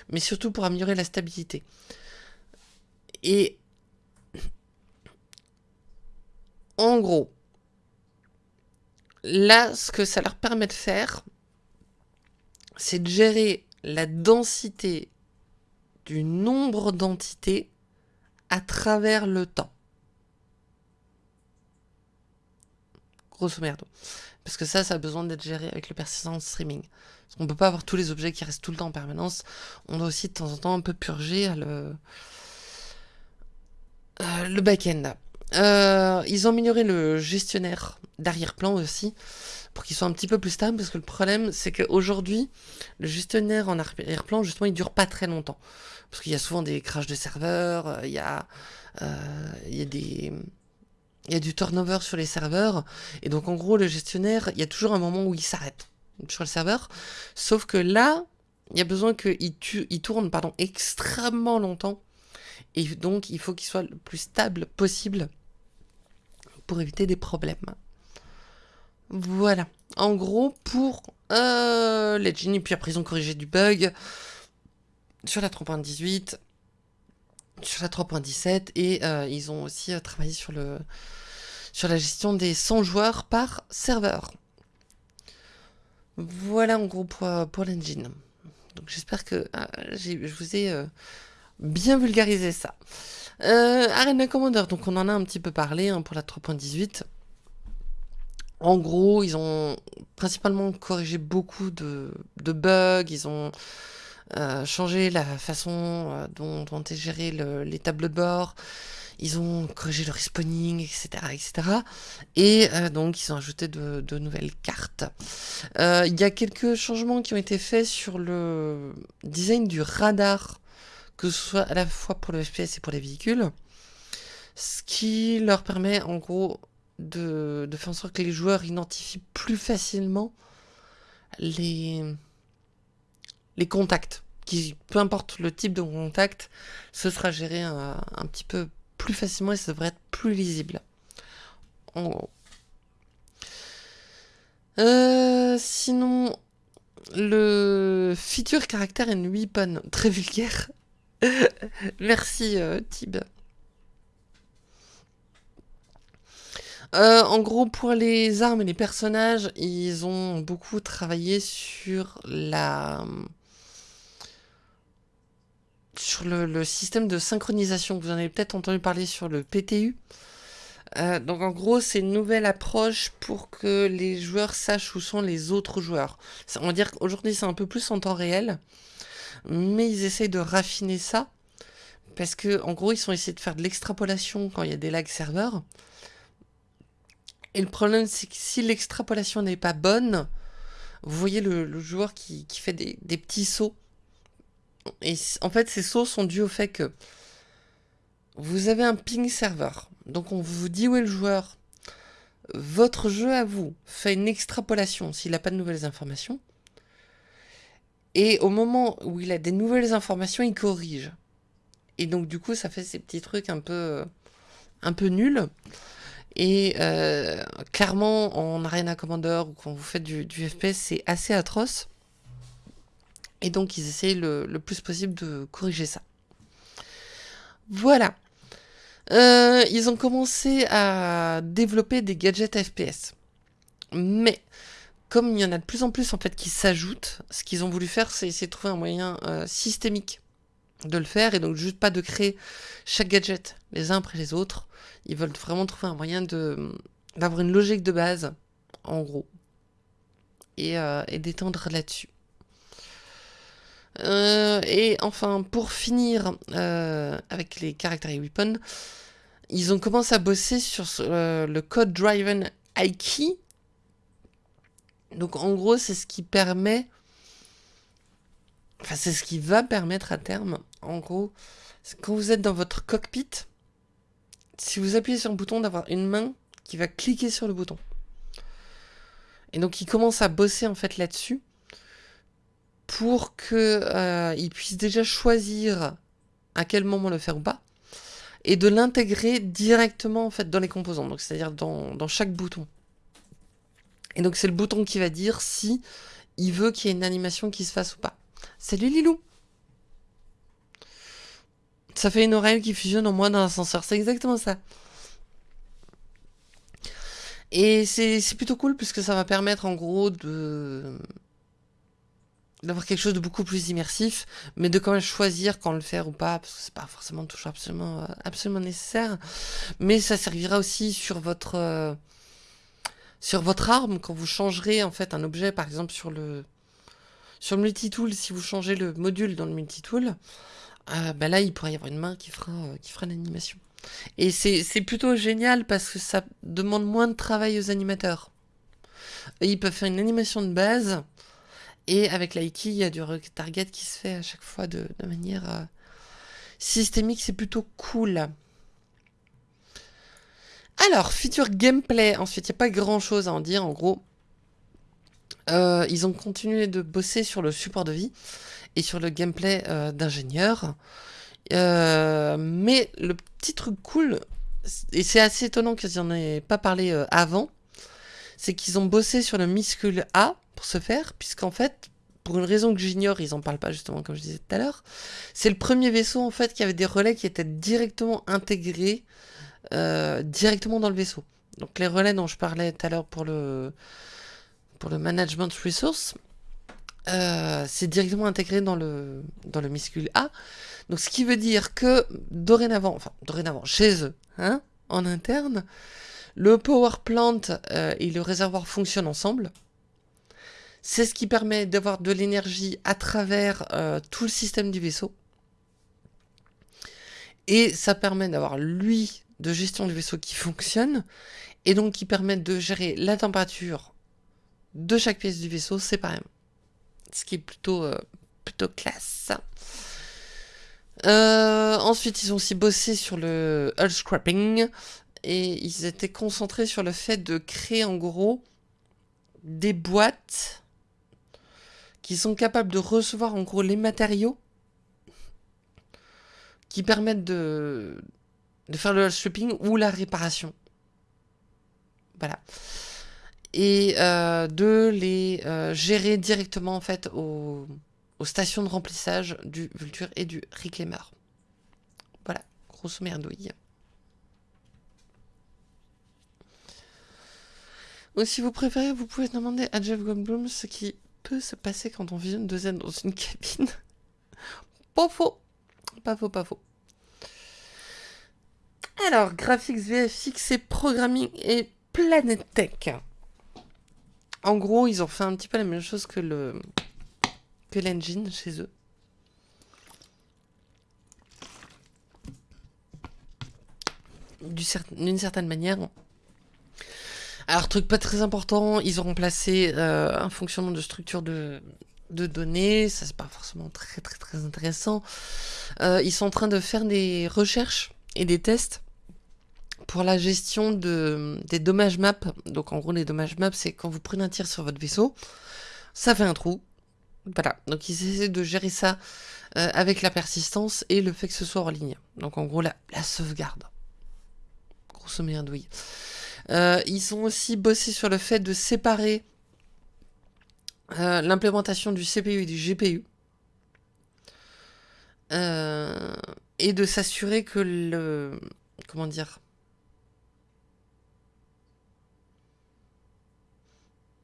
mais surtout pour améliorer la stabilité. Et en gros, là, ce que ça leur permet de faire, c'est de gérer la densité du nombre d'entités à travers le temps. Grosso merdo. Parce que ça, ça a besoin d'être géré avec le persistent streaming. On ne peut pas avoir tous les objets qui restent tout le temps en permanence. On doit aussi de temps en temps un peu purger le, euh, le back-end. Euh, ils ont amélioré le gestionnaire d'arrière-plan aussi pour qu'il soit un petit peu plus stable parce que le problème c'est qu'aujourd'hui le gestionnaire en arrière-plan justement il dure pas très longtemps. Parce qu'il y a souvent des crashs de serveurs, euh, il y a, euh, il y a des... Il y a du turnover sur les serveurs, et donc en gros le gestionnaire, il y a toujours un moment où il s'arrête sur le serveur, sauf que là, il y a besoin qu'il il tourne pardon, extrêmement longtemps, et donc il faut qu'il soit le plus stable possible pour éviter des problèmes. Voilà, en gros pour euh, Legend, et puis après ils ont corrigé du bug, sur la 3.18, sur la 3.17 et euh, ils ont aussi euh, travaillé sur, le, sur la gestion des 100 joueurs par serveur. Voilà en gros pour, euh, pour l'engine. Donc j'espère que je vous ai bien vulgarisé ça. Arena Commander, donc on en a un petit peu parlé hein, pour la 3.18. En gros, ils ont principalement corrigé beaucoup de, bugs, ils ont euh, changer la façon euh, dont, dont est géré les tableaux de bord, ils ont corrigé le respawning, etc. etc. Et euh, donc ils ont ajouté de, de nouvelles cartes. Il y a quelques changements qui ont été faits sur le design du radar, que ce soit à la fois pour le FPS et pour les véhicules. Ce qui leur permet en gros de, de faire en sorte que les joueurs identifient plus facilement les, les contacts. Qui, peu importe le type de contact, ce sera géré un, un petit peu plus facilement et ça devrait être plus lisible. En gros. Euh, sinon, le feature caractère and weapon, très vulgaire. Merci euh, Tib. Euh, en gros, pour les armes et les personnages, ils ont beaucoup travaillé sur la sur le, système de synchronisation. Vous en avez peut-être entendu parler sur le PTU. Euh, donc en gros, c'est une nouvelle approche pour que les joueurs sachent où sont les autres joueurs. On va dire qu'aujourd'hui c'est un peu plus en temps réel, mais ils essayent de raffiner ça, parce que en gros ils sont essayés de faire de l'extrapolation quand il y a des lags serveurs. Et le problème c'est que si l'extrapolation n'est pas bonne, vous voyez le, joueur qui, fait des, des petits sauts. Et en fait ces sauts sont dus au fait que vous avez un ping serveur donc on vous dit où est le joueur. Votre jeu à vous fait une extrapolation s'il n'a pas de nouvelles informations. Et au moment où il a des nouvelles informations, il corrige. Et donc du coup, ça fait ces petits trucs un peu, un peu nuls. Et euh, clairement, en Arena Commander ou quand vous faites du, FPS, c'est assez atroce. Et donc ils essayent le plus possible de corriger ça. Voilà. Euh, ils ont commencé à développer des gadgets FPS. Mais comme il y en a de plus en plus en fait qui s'ajoutent, ce qu'ils ont voulu faire, c'est essayer de trouver un moyen euh, systémique de le faire et donc juste pas de créer chaque gadget les uns après les autres. Ils veulent vraiment trouver un moyen d'avoir une logique de base, en gros, et, euh, d'étendre là-dessus. et enfin, pour finir avec les caractères et weapons, ils ont commencé à bosser sur euh, le code driven Aiki. Donc en gros, c'est ce qui permet enfin c'est ce qui va permettre à terme en gros, quand vous êtes dans votre cockpit, si vous appuyez sur un bouton d'avoir une main qui va cliquer sur le bouton. Et donc ils commencent à bosser en fait là-dessus pour que euh, ils puissent déjà choisir à quel moment le faire ou pas et de l'intégrer directement dans les composants, donc c'est-à-dire dans, chaque bouton. Et donc c'est le bouton qui va dire si il veut qu'il y ait une animation qui se fasse ou pas. Salut Lilou Ça fait une oreille qui fusionne en moi dans l'ascenseur, c'est exactement ça. Et c'est plutôt cool puisque ça va permettre en gros de d'avoir quelque chose de beaucoup plus immersif, mais de quand même choisir quand le faire ou pas, parce que c'est pas forcément toujours absolument, euh, absolument nécessaire. Mais ça servira aussi sur votre, euh, sur votre arme, quand vous changerez en fait un objet, par exemple sur le, sur le multitool, si vous changez le module dans le multitool, euh, bah là il pourrait y avoir une main qui fera, fera l'animation. Et c'est plutôt génial parce que ça demande moins de travail aux animateurs. ils peuvent faire une animation de base, et avec l'Aiki, il y a du target qui se fait à chaque fois de, manière euh, systémique, c'est plutôt cool. Alors, feature gameplay, ensuite, il n'y a pas grand chose à en dire, en gros. Euh, ils ont continué de bosser sur le support de vie et sur le gameplay euh, d'ingénieur. mais le petit truc cool, et c'est assez étonnant qu'ils n'en aient pas parlé avant, c'est qu'ils ont bossé sur le muscule A, pour se faire, puisqu'en fait, pour une raison que j'ignore, ils en parlent pas justement comme je disais tout à l'heure, c'est le premier vaisseau en fait qui avait des relais qui étaient directement intégrés euh, directement dans le vaisseau. Donc les relais dont je parlais tout à l'heure pour le pour le management resource, euh, c'est directement intégré dans le dans A. Donc ce qui veut dire que dorénavant, enfin dorénavant chez eux, hein, en interne, le power plant euh, et le réservoir fonctionnent ensemble. C'est ce qui permet d'avoir de l'énergie à travers euh, tout le système du vaisseau. Et ça permet d'avoir l'huile de gestion du vaisseau qui fonctionne. Et donc qui permet de gérer la température de chaque pièce du vaisseau séparément. Ce qui est plutôt, euh, plutôt classe. Euh, ensuite, ils ont aussi bossé sur le hull scrapping. et ils étaient concentrés sur le fait de créer en gros des boîtes qui sont capables de recevoir en gros les matériaux qui permettent de, de faire le shopping ou la réparation. Voilà. Et euh, de les euh, gérer directement en fait aux, stations de remplissage du Vulture et du Reclaimer. Voilà, grosso merdouille. Ou si vous préférez, vous pouvez demander à Jeff Goldblum ce qui peut se passer quand on visionne deux aides dans une cabine. pas faux. Pas faux, pas faux. Alors, graphics, VFX et programming et Planet Tech. En gros, ils ont fait un petit peu la même chose que le que l'engine chez eux. D'une certaine manière. Alors, truc pas très important, ils ont remplacé euh, un fonctionnement de structure de, données. Ça, c'est pas forcément très très très intéressant. Euh, ils sont en train de faire des recherches et des tests pour la gestion de, des dommages maps. Donc, en gros, les dommages maps, c'est quand vous prenez un tir sur votre vaisseau, ça fait un trou. Voilà. Donc, ils essaient de gérer ça euh, avec la persistance et le fait que ce soit en ligne. Donc, en gros, la, sauvegarde. Grosso merdouille. Euh, ils ont aussi bossé sur le fait de séparer euh, l'implémentation du CPU et du GPU. Et de s'assurer que le... Comment dire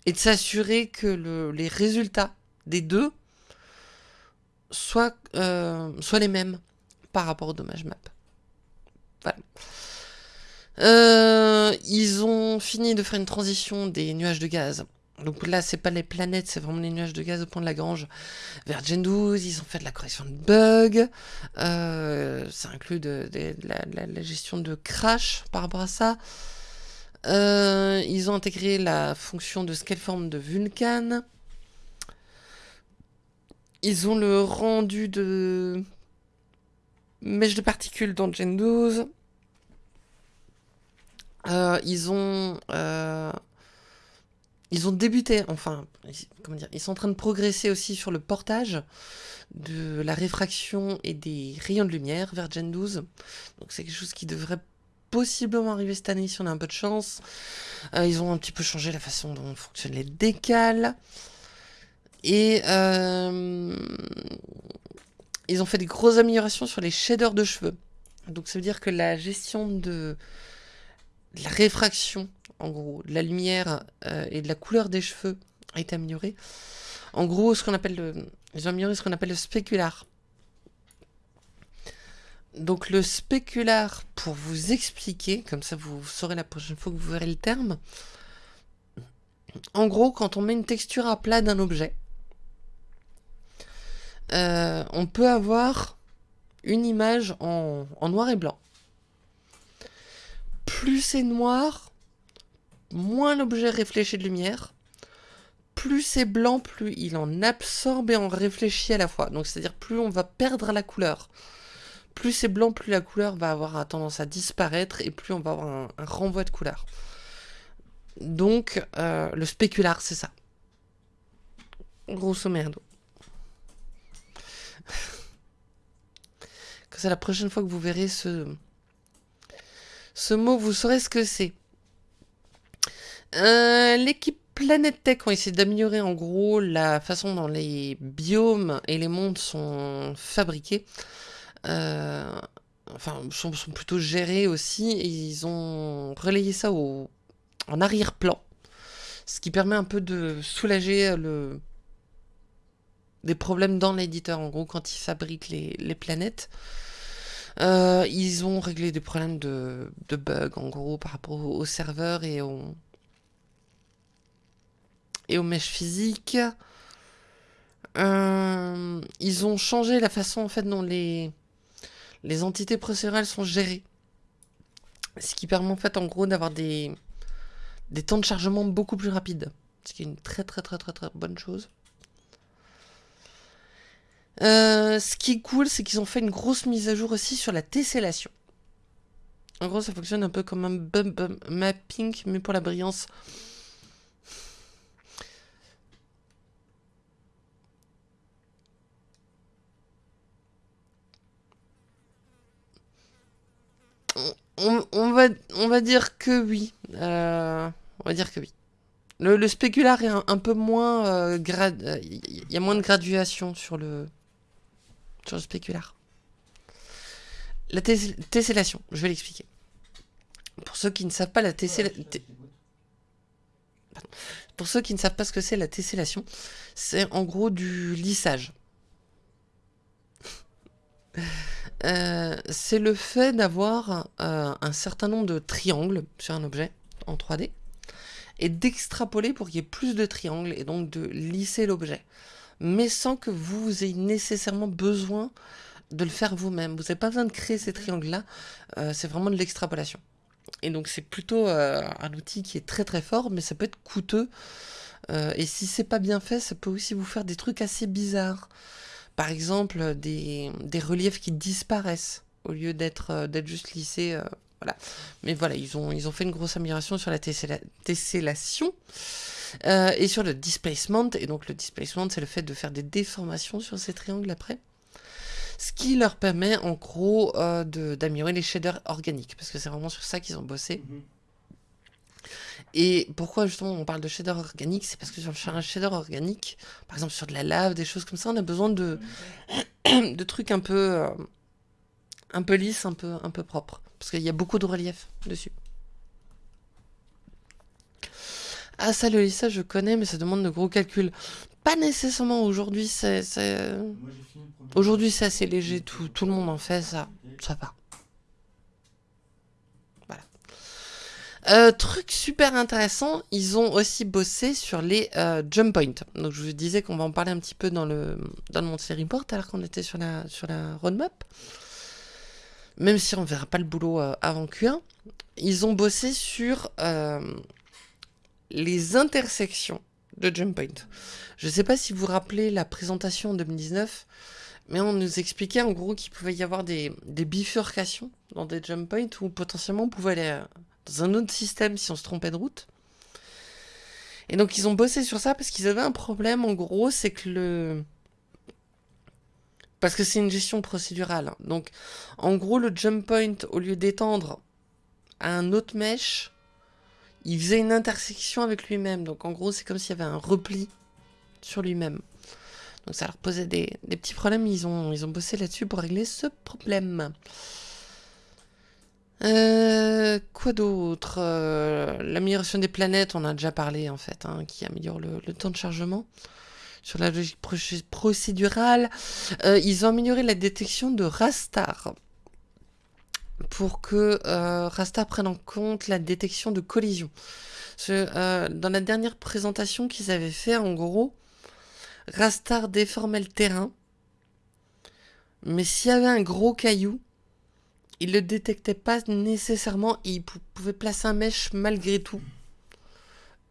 Et de s'assurer que le, les résultats des deux soient, soient les mêmes par rapport au dommage map. Voilà. Euh, ils ont fini de faire une transition des nuages de gaz. Donc là, c'est pas les planètes, c'est vraiment les nuages de gaz au point de Lagrange vers Gen 12. Ils ont fait de la correction de bugs. Euh, ça inclut de, la, gestion de crash par rapport à ça. Euh, ils ont intégré la fonction de scaleform de Vulcan. Ils ont le rendu de mèche de particules dans Gen 12. Euh, ils ont euh, ils ont débuté, enfin, comment dire, ils sont en train de progresser aussi sur le portage de la réfraction et des rayons de lumière vers Gen 12. Donc c'est quelque chose qui devrait possiblement arriver cette année si on a un peu de chance. Euh, ils ont un petit peu changé la façon dont fonctionnent les décales. Et ils ont fait des grosses améliorations sur les shaders de cheveux. Donc ça veut dire que la gestion de la réfraction, en gros, de la lumière euh, et de la couleur des cheveux a été améliorée. En gros, ce qu'on appelle le, ils ont amélioré ce qu'on appelle le spécular. Donc le spécular, pour vous expliquer, comme ça vous saurez la prochaine fois que vous verrez le terme, en gros, quand on met une texture à plat d'un objet, euh, on peut avoir une image en noir et blanc plus c'est noir, moins l'objet réfléchit de lumière. Plus c'est blanc, plus il en absorbe et en réfléchit à la fois. Donc c'est-à-dire plus on va perdre la couleur. Plus c'est blanc, plus la couleur va avoir tendance à disparaître et plus on va avoir un, renvoi de couleur. Donc euh, le spécular, c'est ça. Grosso merdo. c'est la prochaine fois que vous verrez ce, mot, vous saurez ce que c'est. Euh, l'équipe Planet Tech ont essayé d'améliorer en gros la façon dont les biomes et les mondes sont fabriqués. Euh, enfin, sont, plutôt gérés aussi. Et ils ont relayé ça au, en arrière-plan. Ce qui permet un peu de soulager le, des problèmes dans l'éditeur, en gros, quand ils fabriquent les, les planètes. Euh, ils ont réglé des problèmes de, de bugs, en gros, par rapport au, serveur et au, et aux mèches physiques. Euh, ils ont changé la façon en fait dont les, les entités procédurales sont gérées. Ce qui permet en fait en gros d'avoir des, des temps de chargement beaucoup plus rapides. Ce qui est une très très très très très bonne chose. Euh, ce qui est cool, c'est qu'ils ont fait une grosse mise à jour aussi sur la tessellation. En gros, ça fonctionne un peu comme un bump mapping, mais pour la brillance. On, va, on va dire que oui. Euh, on va dire que oui. Le, le spécular est un, peu moins... Euh. Il y a moins de graduation sur le, sur le spécular. La tessellation, je vais l'expliquer. Pour ceux qui ne savent pas la tessellation... Pour ceux qui ne savent pas ce que c'est la tessellation, c'est en gros du lissage. Euh, c'est le fait d'avoir euh, un certain nombre de triangles sur un objet en 3D et d'extrapoler pour qu'il y ait plus de triangles et donc de lisser l'objet. Mais sans que vous ayez nécessairement besoin de le faire vous-même. Vous n'avez pas besoin de créer ces triangles-là, euh, c'est vraiment de l'extrapolation. Et donc c'est plutôt un outil qui est très très fort, mais ça peut être coûteux. et si c'est pas bien fait, ça peut aussi vous faire des trucs assez bizarres par exemple des, reliefs qui disparaissent au lieu d'être euh, juste lissés. Euh, voilà. Mais voilà, ils ont, ils ont fait une grosse amélioration sur la tessellation euh, et sur le displacement. Et donc le displacement, c'est le fait de faire des déformations sur ces triangles après. Ce qui leur permet en gros d'améliorer les shaders organiques, parce que c'est vraiment sur ça qu'ils ont bossé. Mhm. Et pourquoi justement on parle de shader organique C'est parce que sur un shader organique, par exemple sur de la lave, des choses comme ça, on a besoin de, de trucs un peu, euh, un peu lisses, un peu, un peu propres. Parce qu'il y a beaucoup de relief dessus. Ah ça le lissage je connais mais ça demande de gros calculs. Pas nécessairement aujourd'hui, c'est... Aujourd'hui c'est assez léger, tout, tout le monde en fait, ça, ça va. Euh, truc super intéressant, ils ont aussi bossé sur les euh, jump points. Donc je vous disais qu'on va en parler un petit peu dans le, dans le Report alors qu'on était sur la, sur la roadmap. Même si on verra pas le boulot euh, avant Q1. Ils ont bossé sur les intersections de jump point. Je sais pas si vous vous rappelez la présentation en 2019, mais on nous expliquait en gros qu'il pouvait y avoir des, des bifurcations dans des jump points où potentiellement on pouvait aller dans un autre système si on se trompait de route. Et donc ils ont bossé sur ça parce qu'ils avaient un problème en gros, c'est que le... Parce que c'est une gestion procédurale. Donc en gros le jump point, au lieu d'étendre à un autre mesh, il faisait une intersection avec lui-même. Donc en gros c'est comme s'il y avait un repli sur lui-même. Donc ça leur posait des, petits problèmes, ils ils ont bossé là-dessus pour régler ce problème. Euh, quoi d'autre euh, L'amélioration des planètes, on a déjà parlé en fait, hein, qui améliore le, temps de chargement. Sur la logique procédurale, euh, ils ont amélioré la détection de Rastar pour que Rastar prenne en compte la détection de collision. dans la dernière présentation qu'ils avaient fait, en gros, Rastar déformait le terrain, mais s'il y avait un gros caillou, il le détectait pas nécessairement il pouvait placer un mèche malgré tout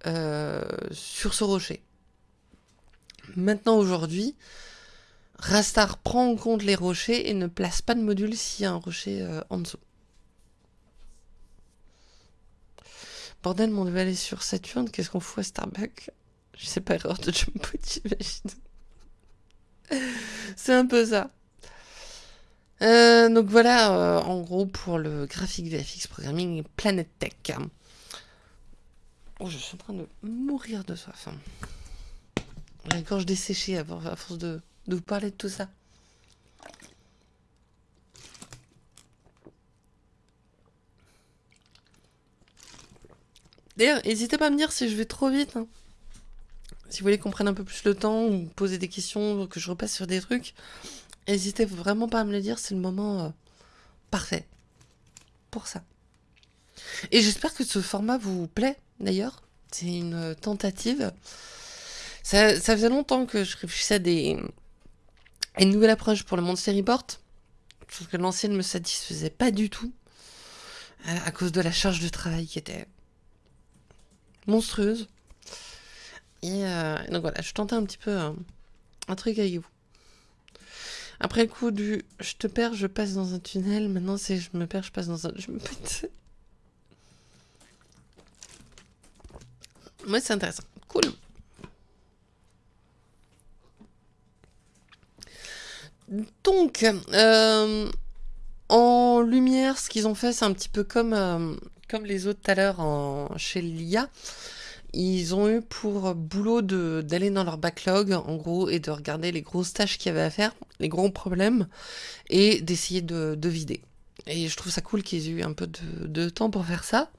euh, sur ce rocher. Maintenant aujourd'hui, Rastar prend en compte les rochers et ne place pas de module s'il y a un rocher euh, en dessous. Bordel, mon devait aller sur Saturne, qu'est-ce qu'on fout à Starbucks? Je sais pas, erreur de jump j'imagine. C'est un peu ça. Euh, donc voilà, euh, en gros, pour le graphique VFX Programming Planet Tech. Oh, je suis en train de mourir de soif. Hein. La gorge desséchée à, force de, de vous parler de tout ça. D'ailleurs, n'hésitez pas à me dire si je vais trop vite. Hein. Si vous voulez qu'on prenne un peu plus le temps ou poser des questions, que je repasse sur des trucs. N'hésitez vraiment pas à me le dire, c'est le moment euh, parfait pour ça. Et j'espère que ce format vous plaît, d'ailleurs. C'est une tentative. Ça, faisait longtemps que je réfléchissais à, des, une nouvelle approche pour le monde Report. Sauf que l'ancienne ne me satisfaisait pas du tout. À, cause de la charge de travail qui était monstrueuse. Et euh, donc voilà, je tentais un petit peu un truc avec vous. Après le coup du je te perds, je passe dans un tunnel, maintenant c'est je me perds, je passe dans un... Je me pète. Moi c'est intéressant. Cool. Donc, euh, en lumière, ce qu'ils ont fait, c'est un petit peu comme, euh, comme les autres tout à l'heure chez l'IA. Ils ont eu pour boulot d'aller dans leur backlog, en gros, et de regarder les grosses tâches qu'il y avait à faire, les gros problèmes, et d'essayer de, vider. Et je trouve ça cool qu'ils aient eu un peu de, temps pour faire ça.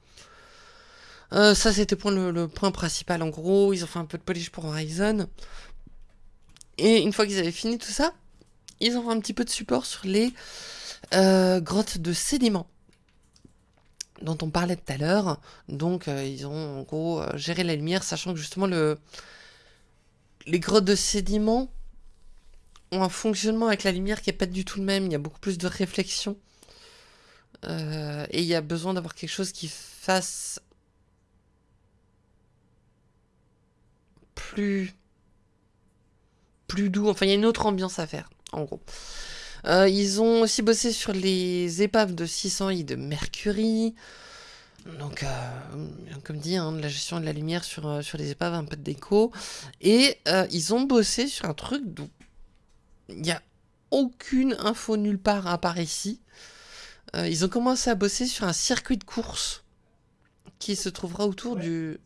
Euh, ça, c'était le, le, point principal, en gros. Ils ont fait un peu de polish pour Horizon. Et une fois qu'ils avaient fini tout ça, ils ont fait un petit peu de support sur les euh, grottes de sédiments dont on parlait tout à l'heure. Donc euh, ils ont en gros euh, géré la lumière, sachant que justement le... les grottes de sédiments ont un fonctionnement avec la lumière qui n'est pas du tout le même. Il y a beaucoup plus de réflexion. et il y a besoin d'avoir quelque chose qui fasse plus plus doux. Enfin, il y a une autre ambiance à faire en gros. Euh, ils ont aussi bossé sur les épaves de 600 I de Mercury. Donc, euh, comme dit, hein, la gestion de la lumière sur, euh, sur les épaves, un peu de déco. Et ils ont bossé sur un truc dont il n'y a aucune info nulle part à part ici. ils ont commencé à bosser sur un circuit de course qui se trouvera autour du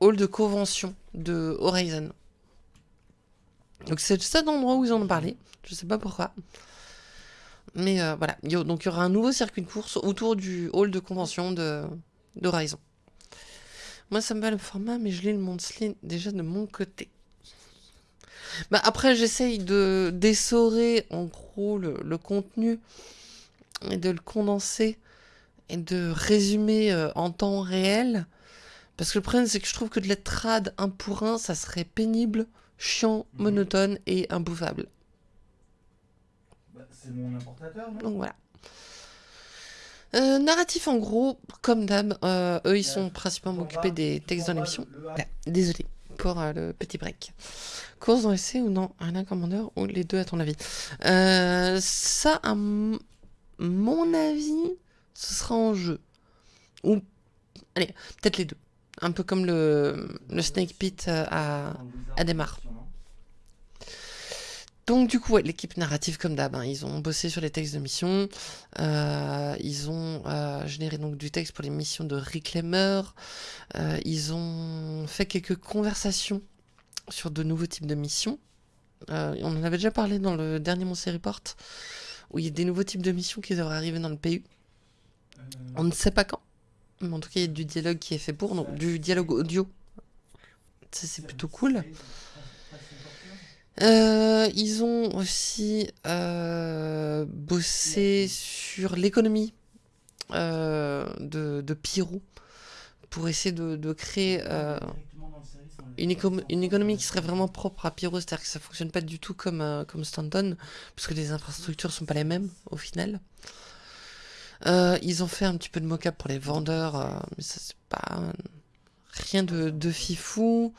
hall de convention de Horizon. Donc c'est le seul endroit où ils en ont parlé. Je sais pas pourquoi. Mais euh, voilà. Donc il y aura un nouveau circuit de course autour du hall de convention de d'Horizon. Moi ça me va le format, mais je lis le Monthly déjà de mon côté. Bah, après j'essaye de d'essorer en gros le, contenu et de le condenser et de résumer euh, en temps réel. Parce que le problème c'est que je trouve que de la trad un pour un, ça serait pénible chiant, mhm. monotone et imbouffable. Bah, c'est mon importateur, non? Donc voilà. Euh, narratif en gros, comme d'hab, euh, eux ils sont principalement occupés des textes dans l'émission. désolé pour euh, le petit break. Course dans l'essai ou non? Un commandeur ou les deux à ton avis? Ça, à mon avis, ce sera en jeu. Ou, allez, peut-être les deux. Un peu comme le, le Snake Pit à, à Démarre. Donc du coup, l'équipe narrative comme d'hab, hein, ils ont bossé sur les textes de mission, euh, ils ont euh, généré donc du texte pour les missions de Reclaimer, euh, ils ont fait quelques conversations sur de nouveaux types de missions. on en avait déjà parlé dans le dernier Monster Report, où il y a des nouveaux types de missions qui devraient arriver dans le PU. On ne sait pas quand, en tout cas il y a du dialogue qui est fait pour, donc du dialogue audio. C'est plutôt cool. Euh, ils ont aussi euh, bossé sur l'économie euh, de, de Pyro pour essayer de, créer une, économie qui serait vraiment propre à Pyro, c'est-à-dire que ça fonctionne pas du tout comme, comme Stanton, puisque les infrastructures sont pas les mêmes au final. Ils ont fait un petit peu de mock-up pour les vendeurs, mais ça c'est pas rien de, fifou.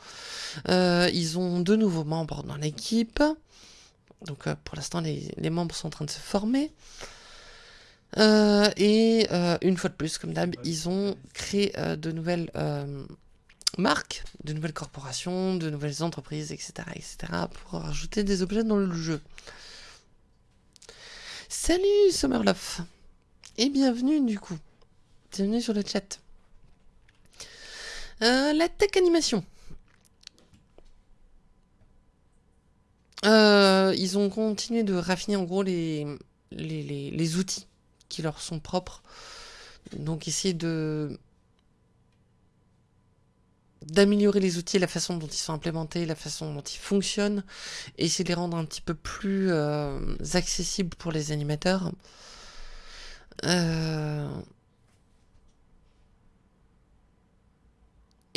Euh, ils ont deux nouveaux membres dans l'équipe. Donc euh, pour l'instant, les, membres sont en train de se former. Euh, et une fois de plus, comme d'hab, ils ont créé de nouvelles marques, de nouvelles corporations, de nouvelles entreprises, etc., etc., pour rajouter des objets dans le jeu. Salut Summerlove Et bienvenue du coup. Bienvenue sur le chat. Euh, la tech animation. Euh, ils ont continué de raffiner en gros les, les, outils qui leur sont propres. Donc essayer de d'améliorer les outils, la façon dont ils sont implémentés, la façon dont ils fonctionnent, et essayer de les rendre un petit peu plus euh, accessibles pour les animateurs. Euh,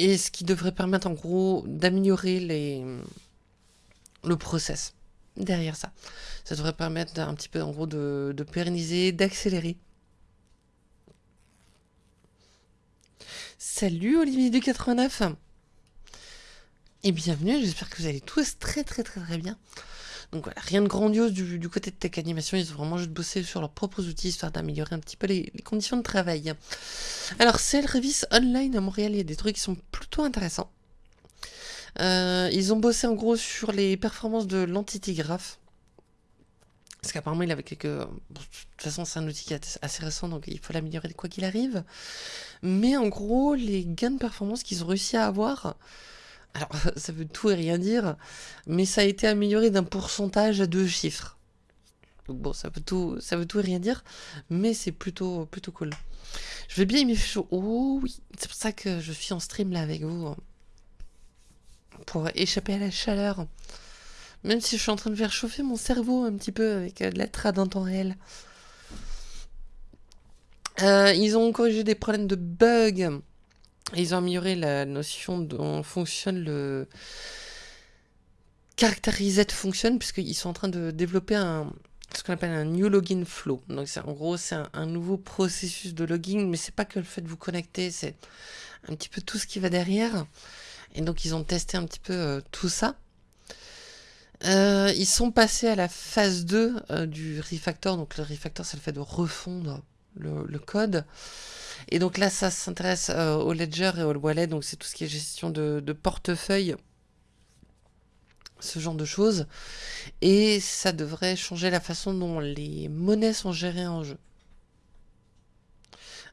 Et ce qui devrait permettre en gros d'améliorer les... le process derrière ça. Ça devrait permettre un petit peu en gros de, pérenniser, d'accélérer. Salut Olivier du 89 et bienvenue, j'espère que vous allez tous très très très très bien. Donc voilà, rien de grandiose du, côté de Tech Animation, ils ont vraiment juste bossé sur leurs propres outils, histoire d'améliorer un petit peu les, conditions de travail. Alors, c'est le Revis Online à Montréal, il y a des trucs qui sont plutôt intéressants. Euh, ils ont bossé en gros sur les performances de l'Entity Graph. Parce qu'apparemment, il avait quelques. de toute façon, c'est un outil qui est assez récent, donc il faut l'améliorer quoi qu'il arrive. Mais en gros, les gains de performance qu'ils ont réussi à avoir. Alors, ça veut tout et rien dire, mais ça a été amélioré d'un pourcentage à deux chiffres. Donc bon, ça veut tout, ça veut tout et rien dire, mais c'est plutôt, plutôt cool. Je vais bien aimer chaud. Oh oui, c'est pour ça que je suis en stream là avec vous. Pour échapper à la chaleur. Même si je suis en train de faire chauffer mon cerveau un petit peu avec euh, de la trad en temps réel. Euh, ils ont corrigé des problèmes de bugs. Ils ont amélioré la notion dont fonctionne le Character Function, puisqu'ils sont en train de développer un, ce qu'on appelle un new login flow. Donc en gros, c'est un, nouveau processus de login, mais c'est pas que le fait de vous connecter, c'est un petit peu tout ce qui va derrière. Et donc ils ont testé un petit peu euh, tout ça. Euh, ils sont passés à la phase 2 euh, du refactor. Donc le refactor, c'est le fait de refondre le, code. Et donc là, ça s'intéresse euh, au ledger et au wallet. Donc c'est tout ce qui est gestion de, portefeuille. Ce genre de choses. Et ça devrait changer la façon dont les monnaies sont gérées en jeu.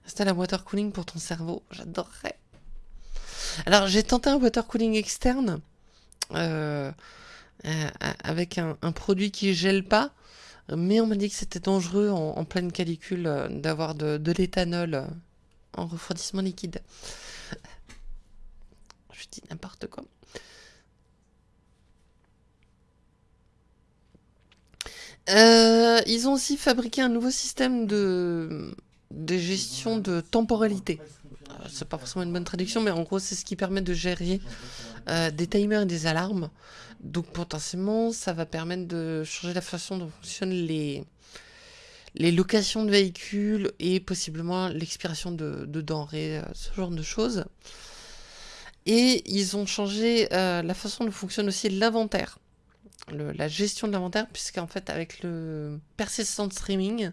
Installe un water cooling pour ton cerveau. J'adorerais. Alors j'ai tenté un water cooling externe. Euh, euh, avec un, produit qui gèle pas, mais on m'a dit que c'était dangereux en, pleine calicule d'avoir de, l'éthanol en refroidissement liquide. Je dis n'importe quoi. ils ont aussi fabriqué un nouveau système de, gestion de temporalité. C'est pas forcément une bonne traduction, mais en gros, c'est ce qui permet de gérer des timers et des alarmes donc potentiellement, ça va permettre de changer la façon dont fonctionnent les, les locations de véhicules et possiblement l'expiration de, denrées, euh, ce genre de choses. Et ils ont changé euh, la façon dont fonctionne aussi l'inventaire, la gestion de l'inventaire, puisqu'en fait avec le persistent streaming,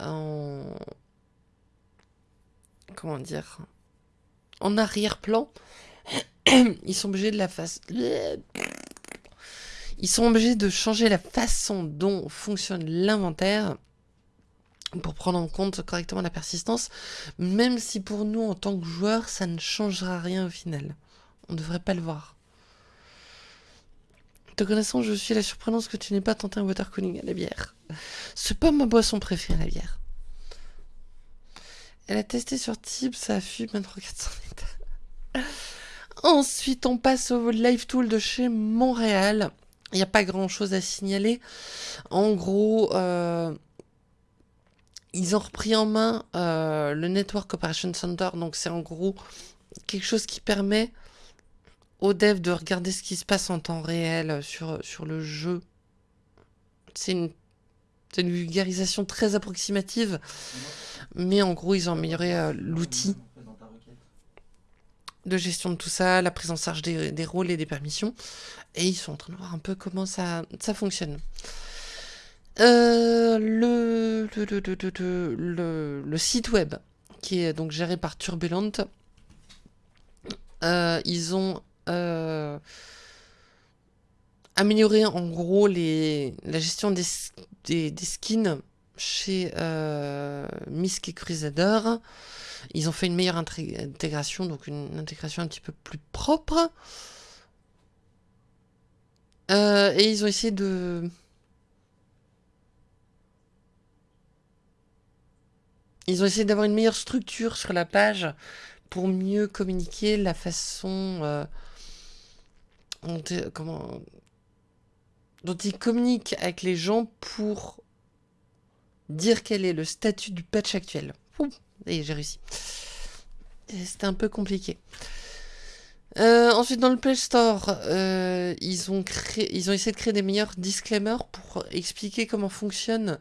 en... comment dire, en arrière-plan, ils sont obligés de la face ils sont obligés de changer la façon dont fonctionne l'inventaire pour prendre en compte correctement la persistance, même si pour nous, en tant que joueurs, ça ne changera rien au final. On ne devrait pas le voir. Te connaissant, je suis la surprenance que tu n'aies pas tenté un water cooling à la bière. C'est pas ma boisson préférée, la bière. Elle a testé sur Tip, ça a fui maintenant 400 litres. Ensuite, on passe au Live Tool de chez Montréal. Il n'y a pas grand chose à signaler. En gros, euh, ils ont repris en main euh, le Network Operation Center. Donc, c'est en gros quelque chose qui permet aux devs de regarder ce qui se passe en temps réel sur, sur le jeu. C'est une, vulgarisation très approximative. Mais en gros, ils ont amélioré euh, l'outil de gestion de tout ça, la prise en charge des, rôles et des permissions. Et ils sont en train de voir un peu comment ça, ça fonctionne. Euh, le, le, le, site web, qui est donc géré par Turbulent, euh, ils ont euh, amélioré en gros les, la gestion des, des, des skins chez Misk et Crusader. Ils ont fait une meilleure intégration, donc une intégration un petit peu plus propre. Et ils ont essayé de... Ils ont essayé d'avoir une meilleure structure sur la page pour mieux communiquer la façon euh, dont, ils communiquent avec les gens pour dire quel est le statut du patch actuel. Et j'ai réussi. C'était un peu compliqué. Euh, ensuite, dans le Play Store, euh, ils, ont créé, ils ont essayé de créer des meilleurs disclaimers pour expliquer comment fonctionnent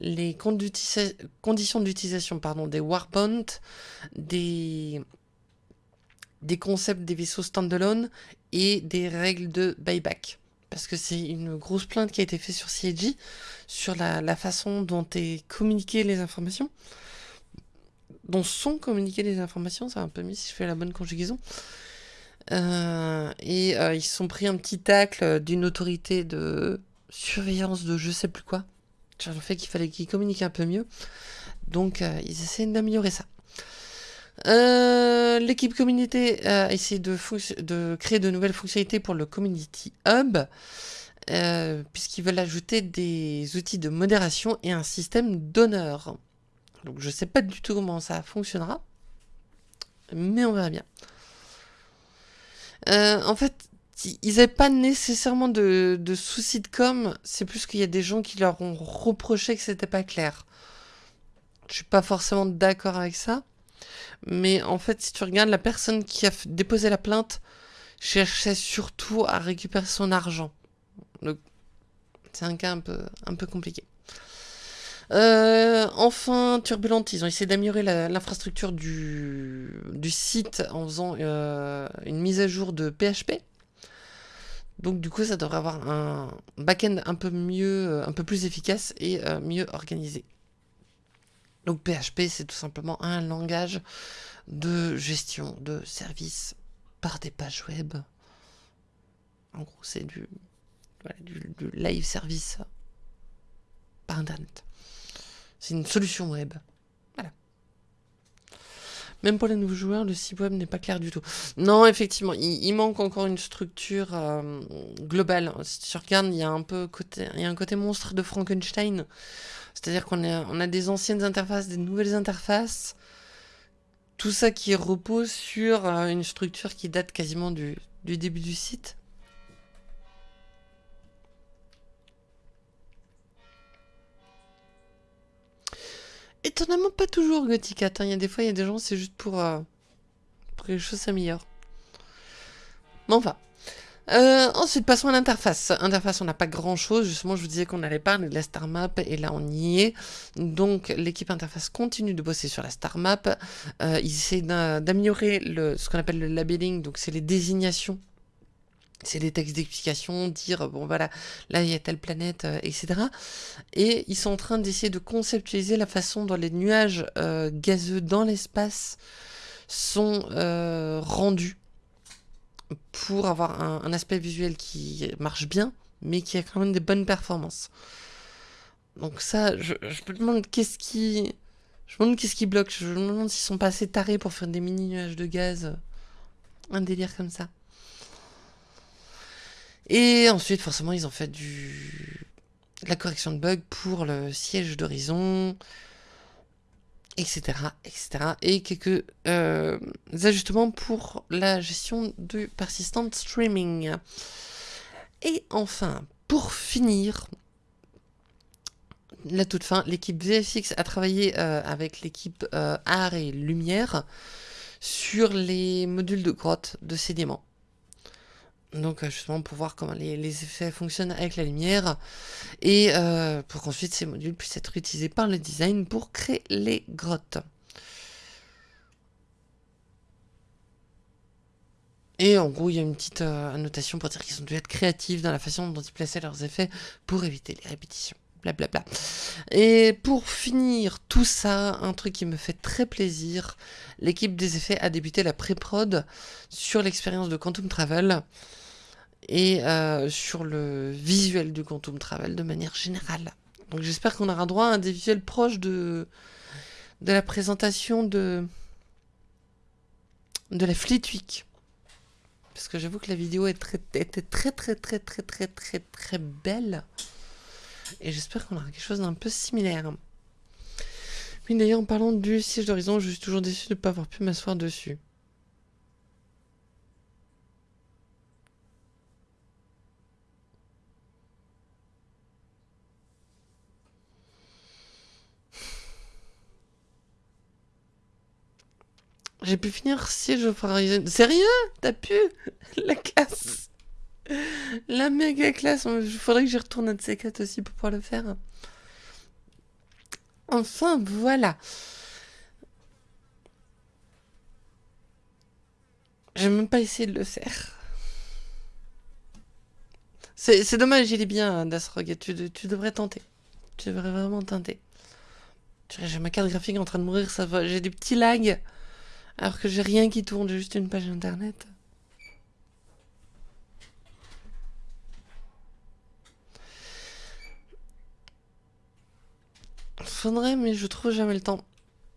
les conditions d'utilisation des Warbond, des, des concepts des vaisseaux standalone et des règles de buyback. parce que c'est une grosse plainte qui a été faite sur CIG, sur la, façon dont est communiquées les informations, dont sont communiquées les informations, c'est un peu mieux si je fais la bonne conjugaison. Euh, et euh, ils sont pris un petit tacle d'une autorité de surveillance de je sais plus quoi, le fait qu'il fallait qu'ils communiquent un peu mieux. Donc euh, ils essaient d'améliorer ça. L'équipe communauté a essayé de, de, créer de nouvelles fonctionnalités pour le Community Hub, puisqu'ils veulent ajouter des outils de modération et un système d'honneur. Donc je sais pas du tout comment ça fonctionnera, mais on verra bien. Euh, en fait, ils n'avaient pas nécessairement de, de soucis de com, c'est plus qu'il y a des gens qui leur ont reproché que c'était pas clair. Je suis pas forcément d'accord avec ça. Mais en fait, si tu regardes, la personne qui a déposé la plainte cherchait surtout à récupérer son argent. Donc, c'est un cas un peu, un peu compliqué. Euh, enfin, Turbulent, ils ont essayé d'améliorer l'infrastructure du, site en faisant euh, une mise à jour de PHP. Donc du coup, ça devrait avoir un back-end un peu euh, plus efficace et mieux organisé. Donc PHP, c'est tout simplement un langage de gestion de services par des pages web. En gros, c'est du, du live service par Internet. C'est une solution web. Voilà. Même pour les nouveaux joueurs, le site web n'est pas clair du tout. Non, effectivement, il, manque encore une structure euh, globale. Si tu il y a un peu côté, il un côté monstre de Frankenstein. C'est-à-dire qu'on a, on a des anciennes interfaces, des nouvelles interfaces. Tout ça qui repose sur euh, une structure qui date quasiment du début du site. Étonnamment pas toujours Gothic hein. Il y a des fois, il y a des gens, c'est juste pour, euh, pour que les choses s'améliorent. Bon, enfin. Euh, ensuite, passons à l'interface. Interface, on n'a pas grand chose. Justement, je vous disais qu'on allait parler de la star map et là, on y est. Donc, l'équipe interface continue de bosser sur la star map. Euh, ils essaient d'améliorer ce qu'on appelle le labeling. Donc, c'est les désignations c'est des textes d'explication, dire bon voilà, là il y a telle planète, euh, etc. Et ils sont en train d'essayer de conceptualiser la façon dont les nuages euh, gazeux dans l'espace sont euh, rendus pour avoir un, aspect visuel qui marche bien, mais qui a quand même des bonnes performances. Donc ça, je, me demande qu'est-ce qui... Je me demande qu'est-ce qui bloque, je me demande s'ils sont pas assez tarés pour faire des mini nuages de gaz. Un délire comme ça. Et ensuite, forcément, ils ont fait du la correction de bugs pour le siège d'horizon, etc., etc. Et quelques euh, ajustements pour la gestion du persistent streaming. Et enfin, pour finir, la toute fin, l'équipe VFX a travaillé euh, avec l'équipe euh, Art et Lumière sur les modules de grotte de sédiments. Donc euh, justement pour voir comment les, effets fonctionnent avec la lumière et euh, pour qu'ensuite ces modules puissent être utilisés par le design pour créer les grottes. Et en gros, il y a une petite euh, annotation pour dire qu'ils ont dû être créatifs dans la façon dont ils plaçaient leurs effets pour éviter les répétitions. Blablabla. Et pour finir tout ça, un truc qui me fait très plaisir, l'équipe des effets a débuté la pré-prod sur l'expérience de Quantum Travel et euh, sur le visuel du Quantum Travel de manière générale. Donc j'espère qu'on aura droit à des visuels proches de, de la présentation de, de la Fleet Week. Parce que j'avoue que la vidéo très, était très très très très très très très belle. Et j'espère qu'on aura quelque chose d'un peu similaire. Mais d'ailleurs, en parlant du siège d'horizon, je suis toujours déçu de ne pas avoir pu m'asseoir dessus. J'ai pu finir si je ferai... Sérieux? T'as pu? La classe La méga classe Il faudrait que j'y retourne un de ces aussi pour pouvoir le faire. Enfin, voilà. J'ai même pas essayé de le faire. C'est dommage, il est bien, Dasrog. Tu, tu devrais tenter. Tu devrais vraiment tenter. J'ai ma carte graphique en train de mourir, ça va. J'ai des petits lags. Alors que j'ai rien qui tourne, j'ai juste une page internet. Faudrait, mais je trouve jamais le temps.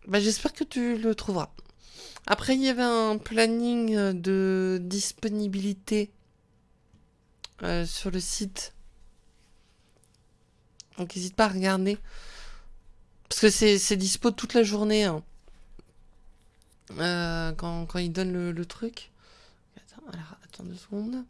Bah, j'espère que tu le trouveras. Après, il y avait un planning de disponibilité euh, sur le site. Donc, n'hésite pas à regarder. Parce que c'est dispo toute la journée. Hein. Euh, quand, quand il donne le, le truc. Attends, attends deux secondes.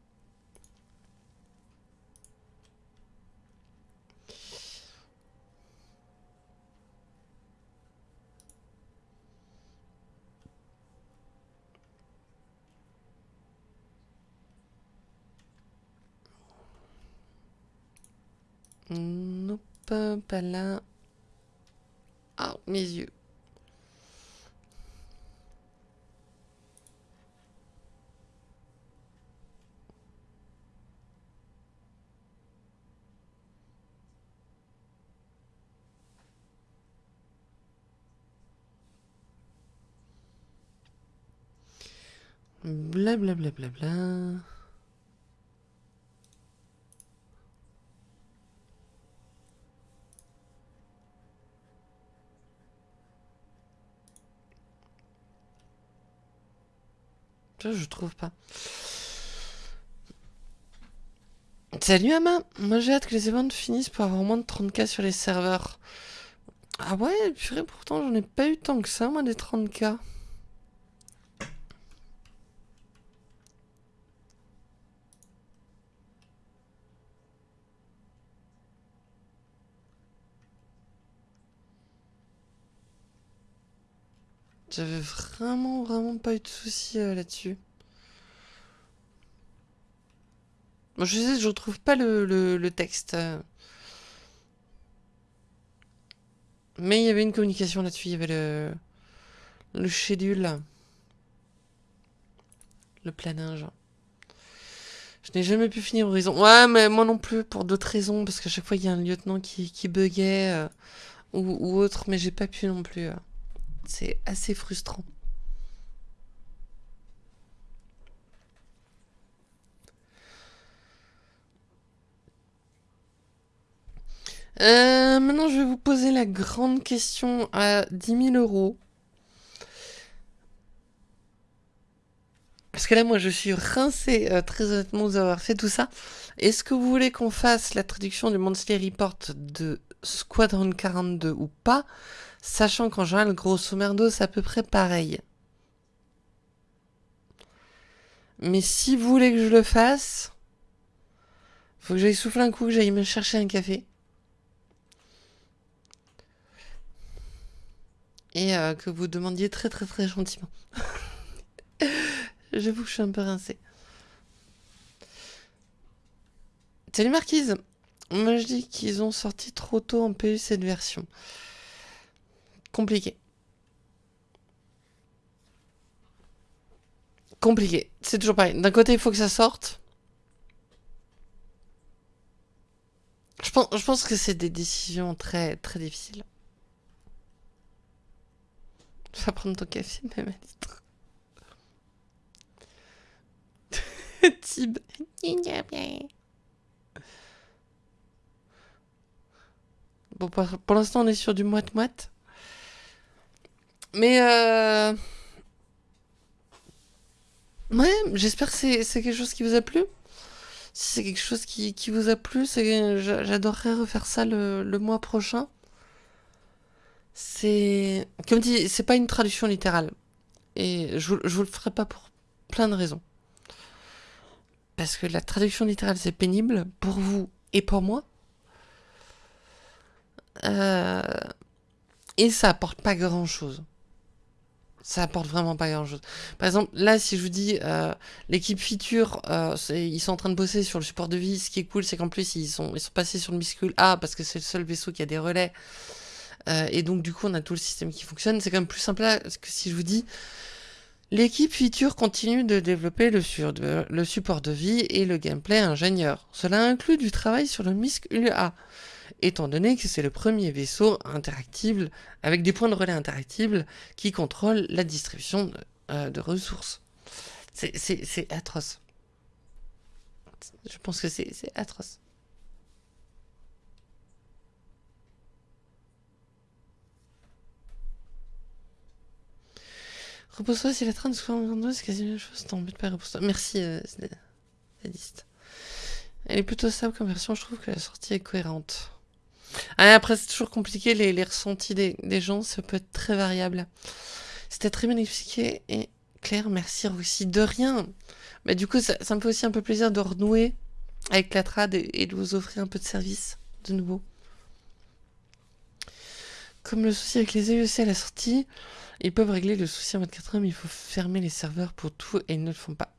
Non, pas, pas là. Ah, mes yeux. Bla bla bla bla bla. je trouve pas. Salut Ama, moi j'ai hâte que les événements finissent pour avoir moins de 30k sur les serveurs. Ah ouais, purée, pourtant j'en ai pas eu tant que ça, moi, des 30k. J'avais vraiment, vraiment pas eu de soucis euh, là-dessus. je sais, je retrouve pas le, texte. Euh. Mais il y avait une communication là-dessus, il y avait le, le schedule. Le planage. Je n'ai jamais pu finir Horizon. Ouais, mais moi non plus, pour d'autres raisons, parce qu'à chaque fois, il y a un lieutenant qui, qui buguait euh, ou, autre, mais j'ai pas pu non plus. C'est assez frustrant. Euh, maintenant, je vais vous poser la grande question à 10 000 euros. Parce que là, moi, je suis rincé, euh, très honnêtement, vous avoir fait tout ça. Est-ce que vous voulez qu'on fasse la traduction du Monthly Report de Squadron 42 ou pas? Sachant qu'en général, grosso merdo, c'est à peu près pareil. Mais si vous voulez que je le fasse, faut que j'aille souffler un coup, que j'aille me chercher un café. Et euh, que vous demandiez très très très gentiment. J'avoue que je suis un peu rincée. Salut Marquise Moi je dis qu'ils ont sorti trop tôt en PU cette version compliqué. Compliqué. C'est toujours pareil. D'un côté, il faut que ça sorte. Je pense, je pense que c'est des décisions très, très difficiles. Je vais prendre ton café, même à. Tib. Bon, pour l'instant, on est sur du moite-moite. Mais euh... Ouais, j'espère que c'est quelque chose qui vous a plu. Si c'est quelque chose qui, qui, vous a plu, j'adorerais refaire ça le, le, mois prochain. C'est... Comme dit, c'est pas une traduction littérale. Et je, je vous le ferai pas pour plein de raisons. Parce que la traduction littérale, c'est pénible pour vous et pour moi. Euh... Et ça apporte pas grand-chose ça apporte vraiment pas grand chose. Par exemple, là, si je vous dis euh, l'équipe feature, euh, ils sont en train de bosser sur le support de vie. Ce qui est cool, c'est qu'en plus, ils sont, ils sont passés sur le Miscule A parce que c'est le seul vaisseau qui a des relais. Euh, et donc, du coup, on a tout le système qui fonctionne. C'est quand même plus simple là, que si je vous dis L'équipe feature continue de développer le, le, support de vie et le gameplay ingénieur. Cela inclut du travail sur le MISC UA, étant donné que c'est le premier vaisseau interactible avec des points de relais interactibles qui contrôlent la distribution de, euh, de ressources. C'est atroce. Je pense que c'est atroce. Repose-toi si la train de soit c'est quasi la même chose, t'embête pas, repose-toi. Merci, euh. Elle est plutôt stable comme version, je trouve que la sortie est cohérente. Après, c'est toujours compliqué, les, ressentis des, gens, ça peut être très variable. C'était très bien expliqué, et Claire, merci aussi de rien. Mais du coup, ça, me fait aussi un peu plaisir de renouer avec la trad et, de vous offrir un peu de service, de nouveau. Comme le souci avec les EUC à la sortie, ils peuvent régler le souci en 24 heures, mais il faut fermer les serveurs pour tout et ils ne le font pas.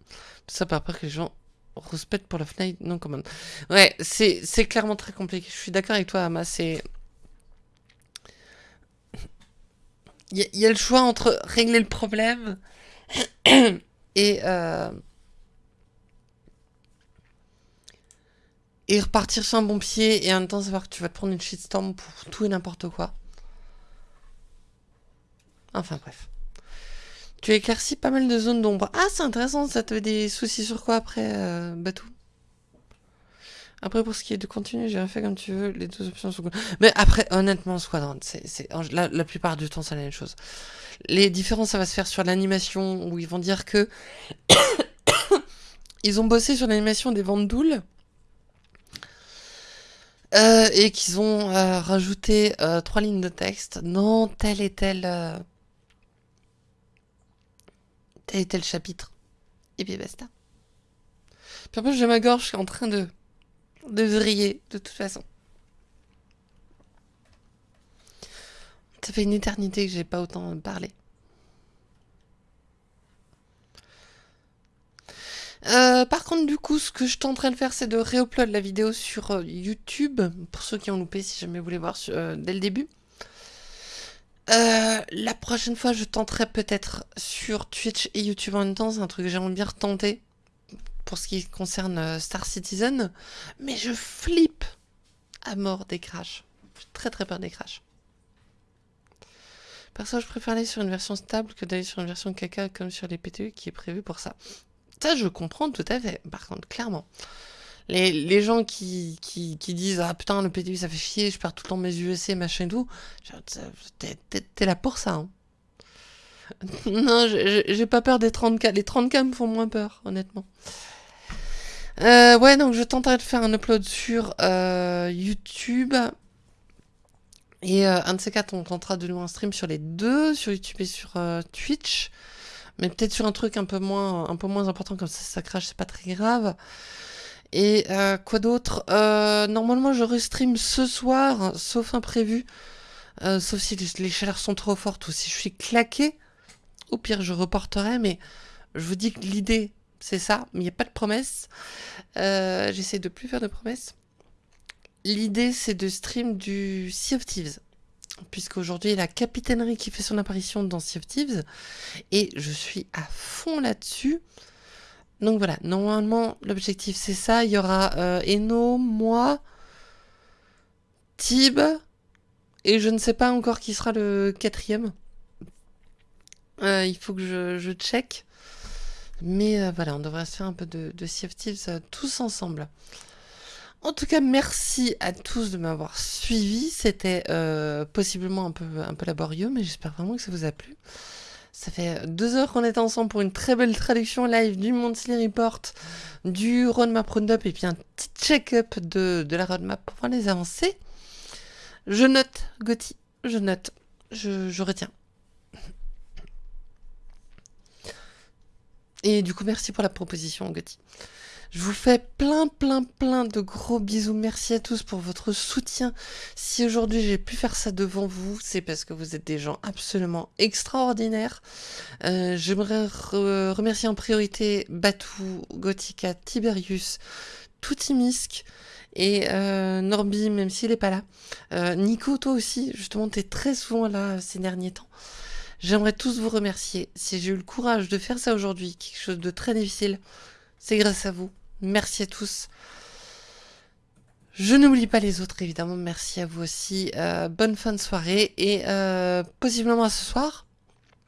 Ça par peur que les gens respectent pour la fenêtre non commande. Ouais, c'est clairement très compliqué. Je suis d'accord avec toi, Ama. C'est. Il y, y, a le choix entre régler le problème et. Euh... Et repartir sur un bon pied et en même temps savoir que tu vas te prendre une shitstorm pour tout et n'importe quoi. Enfin bref. Tu éclaircis pas mal de zones d'ombre. Ah, c'est intéressant, ça te des soucis sur quoi après, euh, Batou? Après, pour ce qui est de continuer, j'ai fait comme tu veux, les deux options sont... Mais après, honnêtement, Squadron, la, plupart du temps, c'est la même chose. Les différences, ça va se faire sur l'animation, où ils vont dire que... ils ont bossé sur l'animation des ventes doules. Euh, et qu'ils ont euh, rajouté euh, trois lignes de texte. Non, tel et tel euh, tel et tel chapitre. Et puis basta. Puis après, j'ai ma gorge, je suis en train de, de vriller, de toute façon. Ça fait une éternité que j'ai pas autant parlé. Euh, par contre, du coup, ce que je suis en train de faire, c'est de réupload la vidéo sur euh, YouTube, pour ceux qui ont loupé, si jamais vous voulez voir euh, dès le début. Euh, la prochaine fois, je tenterai peut-être sur Twitch et YouTube en même temps. C'est un truc que j'aimerais bien retenter pour ce qui concerne euh, Star Citizen. Mais je flippe à mort des crashs. J'ai très très peur des crashs. Perso, je préfère aller sur une version stable que d'aller sur une version caca comme sur les PTU qui est prévu pour ça. Ça, je comprends tout à fait. Par contre, clairement. Les, gens qui, qui, disent Ah putain, le PTU ça fait chier, je perds tout le temps mes USC, machin et tout. T'es là pour ça. Hein. non, j'ai pas peur des 30K. Les 30K me font moins peur, honnêtement. Euh, ouais, donc je tenterai de faire un upload sur euh, YouTube. Et euh, un de ces quatre, on tentera de nous un stream sur les deux, sur YouTube et sur Twitch. Mais peut-être sur un truc un peu moins, un peu moins important, comme ça, ça crache, c'est pas très grave. Et euh, quoi d'autre? Euh, Normalement, je restream ce soir, sauf imprévu. Euh, sauf si les chaleurs sont trop fortes ou si je suis claqué. Au pire, je reporterai, mais je vous dis que l'idée, c'est ça. Mais il n'y a pas de promesse. J'essaie de plus faire de promesses. L'idée, c'est de stream du Sea of Thieves. Puisqu'aujourd'hui, la capitainerie qui fait son apparition dans Sea of Thieves. Et je suis à fond là-dessus. Donc voilà, normalement, l'objectif c'est ça. Il y aura euh, Eno, moi, Tib, et je ne sais pas encore qui sera le quatrième. Euh, il faut que je, check. Mais euh, voilà, on devrait se faire un peu de, de Sea tous ensemble. En tout cas, merci à tous de m'avoir suivi. C'était possiblement un peu laborieux, mais j'espère vraiment que ça vous a plu. Ça fait deux heures qu'on est ensemble pour une très belle traduction live du Monthly Report, du Roadmap Roundup et puis un petit check-up de, de la roadmap pour voir les avancées. Je note, Gauthier, je note, je, retiens. Et du coup, merci pour la proposition, Gauthier. Je vous fais plein, plein, plein de gros bisous. Merci à tous pour votre soutien. Si aujourd'hui j'ai pu faire ça devant vous, c'est parce que vous êtes des gens absolument extraordinaires. Euh, J'aimerais re remercier en priorité Batou, Gothica, Tiberius, Toutimisk et euh, même s'il n'est pas là. Euh, Nico, toi aussi, justement, tu es très souvent là ces derniers temps. J'aimerais tous vous remercier. Si j'ai eu le courage de faire ça aujourd'hui, quelque chose de très difficile, c'est grâce à vous. Merci à tous. Je n'oublie pas les autres, évidemment. Merci à vous aussi. Euh, bonne fin de soirée et euh, possiblement à ce soir.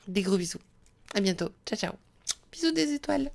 Des gros bisous. À bientôt. Ciao, ciao. Bisous des étoiles.